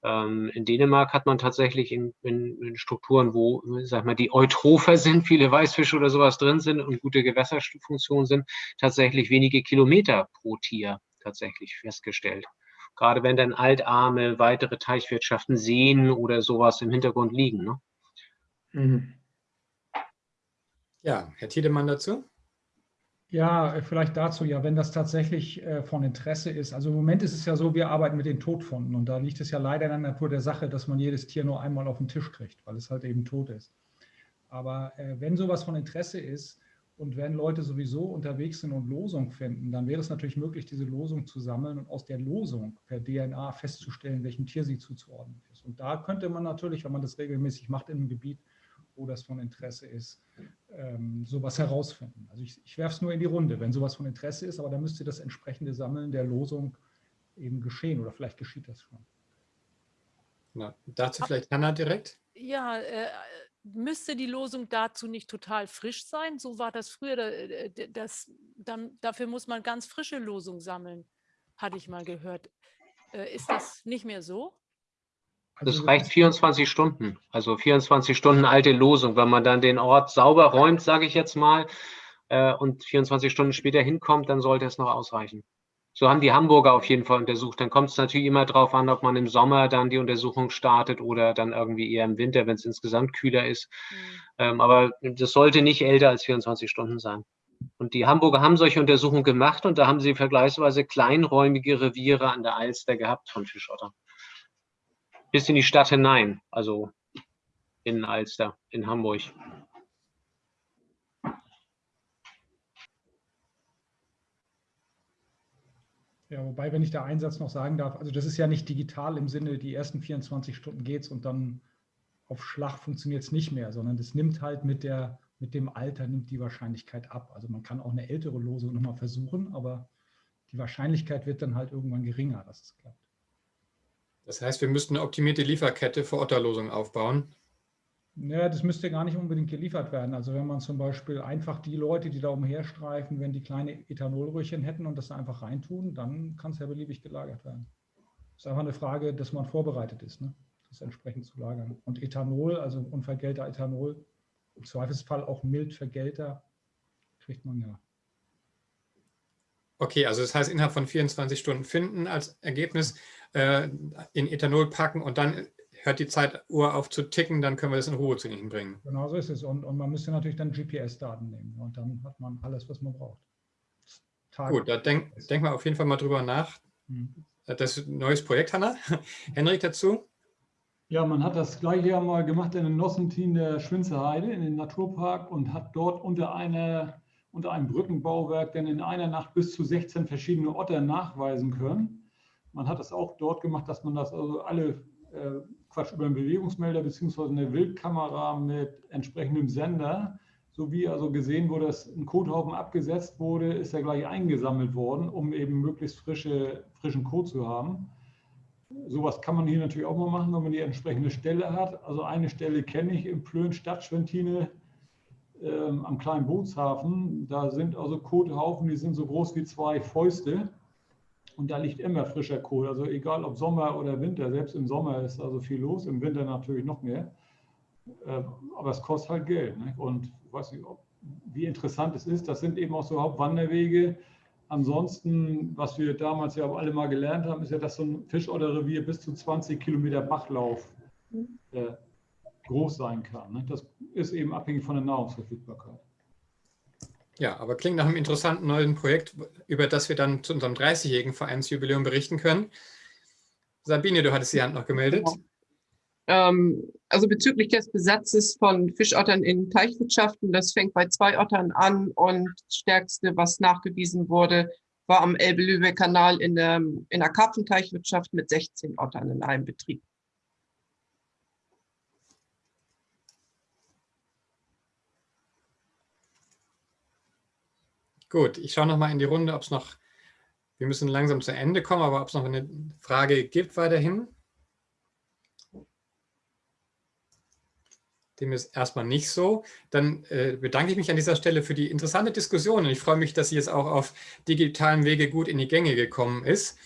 Ähm, in Dänemark hat man tatsächlich in, in, in, Strukturen, wo, sag mal, die Eutropher sind, viele Weißfische oder sowas drin sind und gute Gewässerfunktionen sind, tatsächlich wenige Kilometer pro Tier tatsächlich festgestellt. Gerade wenn dann altarme weitere Teichwirtschaften sehen oder sowas im Hintergrund liegen. Ne? Mhm. Ja, Herr Tiedemann dazu? Ja, äh, vielleicht dazu, ja, wenn das tatsächlich äh, von Interesse ist. Also im Moment ist es ja so, wir arbeiten mit den Todfunden und da liegt es ja leider in der Natur der Sache, dass man jedes Tier nur einmal auf den Tisch kriegt, weil es halt eben tot ist. Aber äh, wenn sowas von Interesse ist, und wenn Leute sowieso unterwegs sind und Losung finden, dann wäre es natürlich möglich, diese Losung zu sammeln und aus der Losung per DNA festzustellen, welchem Tier sie zuzuordnen ist. Und da könnte man natürlich, wenn man das regelmäßig macht in einem Gebiet, wo das von Interesse ist, ähm, sowas herausfinden. Also ich, ich werfe es nur in die Runde, wenn sowas von Interesse ist, aber dann müsste das entsprechende Sammeln der Losung eben geschehen oder vielleicht geschieht das schon. Na, dazu vielleicht Hanna direkt? Ja, äh, müsste die Losung dazu nicht total frisch sein? So war das früher. Äh, das, dann, dafür muss man ganz frische Losung sammeln, hatte ich mal gehört. Äh, ist das nicht mehr so? Also das reicht 24 Stunden, also 24 Stunden alte Losung. Wenn man dann den Ort sauber räumt, sage ich jetzt mal, äh, und 24 Stunden später hinkommt, dann sollte es noch ausreichen. So haben die Hamburger auf jeden Fall untersucht. Dann kommt es natürlich immer darauf an, ob man im Sommer dann die Untersuchung startet oder dann irgendwie eher im Winter, wenn es insgesamt kühler ist. Mhm. Ähm, aber das sollte nicht älter als 24 Stunden sein. Und die Hamburger haben solche Untersuchungen gemacht und da haben sie vergleichsweise kleinräumige Reviere an der Alster gehabt von Fischotter. Bis in die Stadt hinein, also in Alster, in Hamburg. Ja, wobei, wenn ich da Einsatz noch sagen darf, also das ist ja nicht digital im Sinne, die ersten 24 Stunden geht es und dann auf Schlag funktioniert es nicht mehr, sondern das nimmt halt mit, der, mit dem Alter, nimmt die Wahrscheinlichkeit ab. Also man kann auch eine ältere Losung nochmal versuchen, aber die Wahrscheinlichkeit wird dann halt irgendwann geringer, dass es klappt. Das heißt, wir müssten eine optimierte Lieferkette für Otterlosungen aufbauen. Naja, das müsste gar nicht unbedingt geliefert werden. Also wenn man zum Beispiel einfach die Leute, die da umherstreifen, wenn die kleine Ethanolröhrchen hätten und das da einfach reintun, dann kann es ja beliebig gelagert werden. Das ist einfach eine Frage, dass man vorbereitet ist, ne? das entsprechend zu lagern. Und Ethanol, also unvergälter Ethanol, im Zweifelsfall auch mild vergälter, kriegt man ja. Okay, also das heißt, innerhalb von 24 Stunden finden als Ergebnis, äh, in Ethanol packen und dann hört die Zeituhr auf zu ticken, dann können wir das in Ruhe zu Ihnen bringen. Genau so ist es. Und, und man müsste natürlich dann GPS-Daten nehmen. Und dann hat man alles, was man braucht. Tage. Gut, da denken denk wir auf jeden Fall mal drüber nach. Hm. Das ist ein neues Projekt, Hanna. Henrik dazu? Ja, man hat das gleiche ja mal gemacht in den Nossentin der Schwinzerheide, in den Naturpark und hat dort unter, eine, unter einem Brückenbauwerk dann in einer Nacht bis zu 16 verschiedene Otter nachweisen können. Man hat das auch dort gemacht, dass man das also alle äh, Quatsch, über einen Bewegungsmelder bzw. eine Wildkamera mit entsprechendem Sender, so wie also gesehen wurde, dass ein Kothaufen abgesetzt wurde, ist er gleich eingesammelt worden, um eben möglichst frische, frischen Kot zu haben. Sowas kann man hier natürlich auch mal machen, wenn man die entsprechende Stelle hat. Also eine Stelle kenne ich im Plön Stadtschwentine ähm, am kleinen Bootshafen. Da sind also Kothaufen, die sind so groß wie zwei Fäuste. Und da liegt immer frischer Kohl. Also egal ob Sommer oder Winter, selbst im Sommer ist also viel los, im Winter natürlich noch mehr. Äh, aber es kostet halt Geld. Ne? Und ich weiß nicht, ob, wie interessant es ist. Das sind eben auch so Hauptwanderwege. Ansonsten, was wir damals ja auch alle mal gelernt haben, ist ja, dass so ein Fischotterrevier bis zu 20 Kilometer Bachlauf äh, groß sein kann. Ne? Das ist eben abhängig von der Nahrungsverfügbarkeit. Ja, aber klingt nach einem interessanten neuen Projekt, über das wir dann zu unserem 30-jährigen Vereinsjubiläum berichten können. Sabine, du hattest die Hand noch gemeldet. Ähm, also bezüglich des Besatzes von Fischottern in Teichwirtschaften, das fängt bei zwei Ottern an und das stärkste, was nachgewiesen wurde, war am Elbe-Lübeck-Kanal in in der Karpfenteichwirtschaft mit 16 Ottern in einem Betrieb. Gut, ich schaue noch mal in die Runde, ob es noch, wir müssen langsam zu Ende kommen, aber ob es noch eine Frage gibt weiterhin. Dem ist erstmal nicht so. Dann äh, bedanke ich mich an dieser Stelle für die interessante Diskussion und ich freue mich, dass sie jetzt auch auf digitalen Wege gut in die Gänge gekommen ist.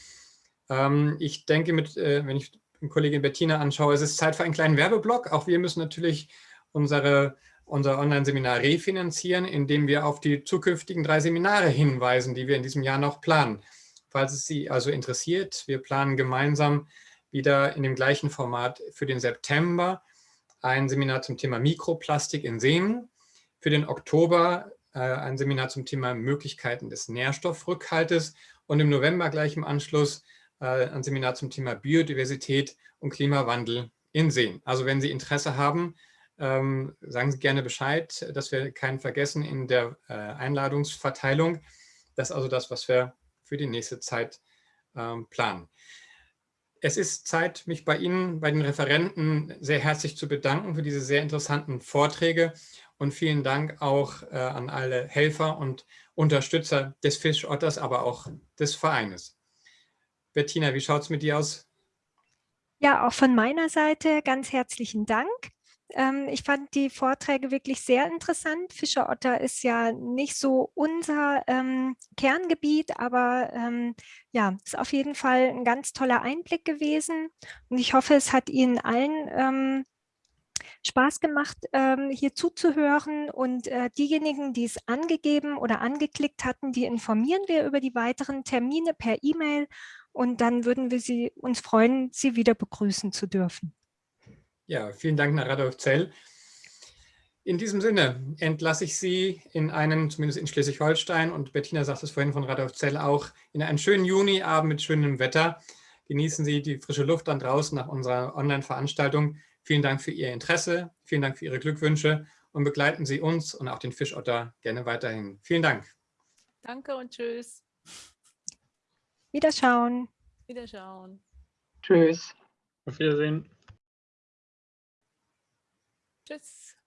Ähm, ich denke, mit, äh, wenn ich Kollegin Bettina anschaue, es ist Zeit für einen kleinen Werbeblock. Auch wir müssen natürlich unsere unser Online-Seminar refinanzieren, indem wir auf die zukünftigen drei Seminare hinweisen, die wir in diesem Jahr noch planen. Falls es Sie also interessiert, wir planen gemeinsam wieder in dem gleichen Format für den September ein Seminar zum Thema Mikroplastik in Seen, für den Oktober äh, ein Seminar zum Thema Möglichkeiten des Nährstoffrückhaltes und im November gleich im Anschluss äh, ein Seminar zum Thema Biodiversität und Klimawandel in Seen. Also wenn Sie Interesse haben, ähm, sagen Sie gerne Bescheid, dass wir keinen vergessen in der äh, Einladungsverteilung. Das ist also das, was wir für die nächste Zeit ähm, planen. Es ist Zeit, mich bei Ihnen, bei den Referenten sehr herzlich zu bedanken für diese sehr interessanten Vorträge und vielen Dank auch äh, an alle Helfer und Unterstützer des Fischotters, aber auch des Vereines. Bettina, wie schaut es mit dir aus? Ja, auch von meiner Seite ganz herzlichen Dank. Ähm, ich fand die Vorträge wirklich sehr interessant. Fischerotter ist ja nicht so unser ähm, Kerngebiet, aber ähm, ja, ist auf jeden Fall ein ganz toller Einblick gewesen. Und ich hoffe, es hat Ihnen allen ähm, Spaß gemacht, ähm, hier zuzuhören. Und äh, diejenigen, die es angegeben oder angeklickt hatten, die informieren wir über die weiteren Termine per E-Mail. Und dann würden wir Sie, uns freuen, Sie wieder begrüßen zu dürfen. Ja, vielen Dank nach Radolf Zell. In diesem Sinne entlasse ich Sie in einen, zumindest in Schleswig-Holstein, und Bettina sagt es vorhin von Radolf Zell auch, in einen schönen Juniabend mit schönem Wetter. Genießen Sie die frische Luft dann draußen nach unserer Online-Veranstaltung. Vielen Dank für Ihr Interesse, vielen Dank für Ihre Glückwünsche und begleiten Sie uns und auch den Fischotter gerne weiterhin. Vielen Dank. Danke und tschüss. Wiederschauen. Wiederschauen. Tschüss. Auf Wiedersehen. Tschüss.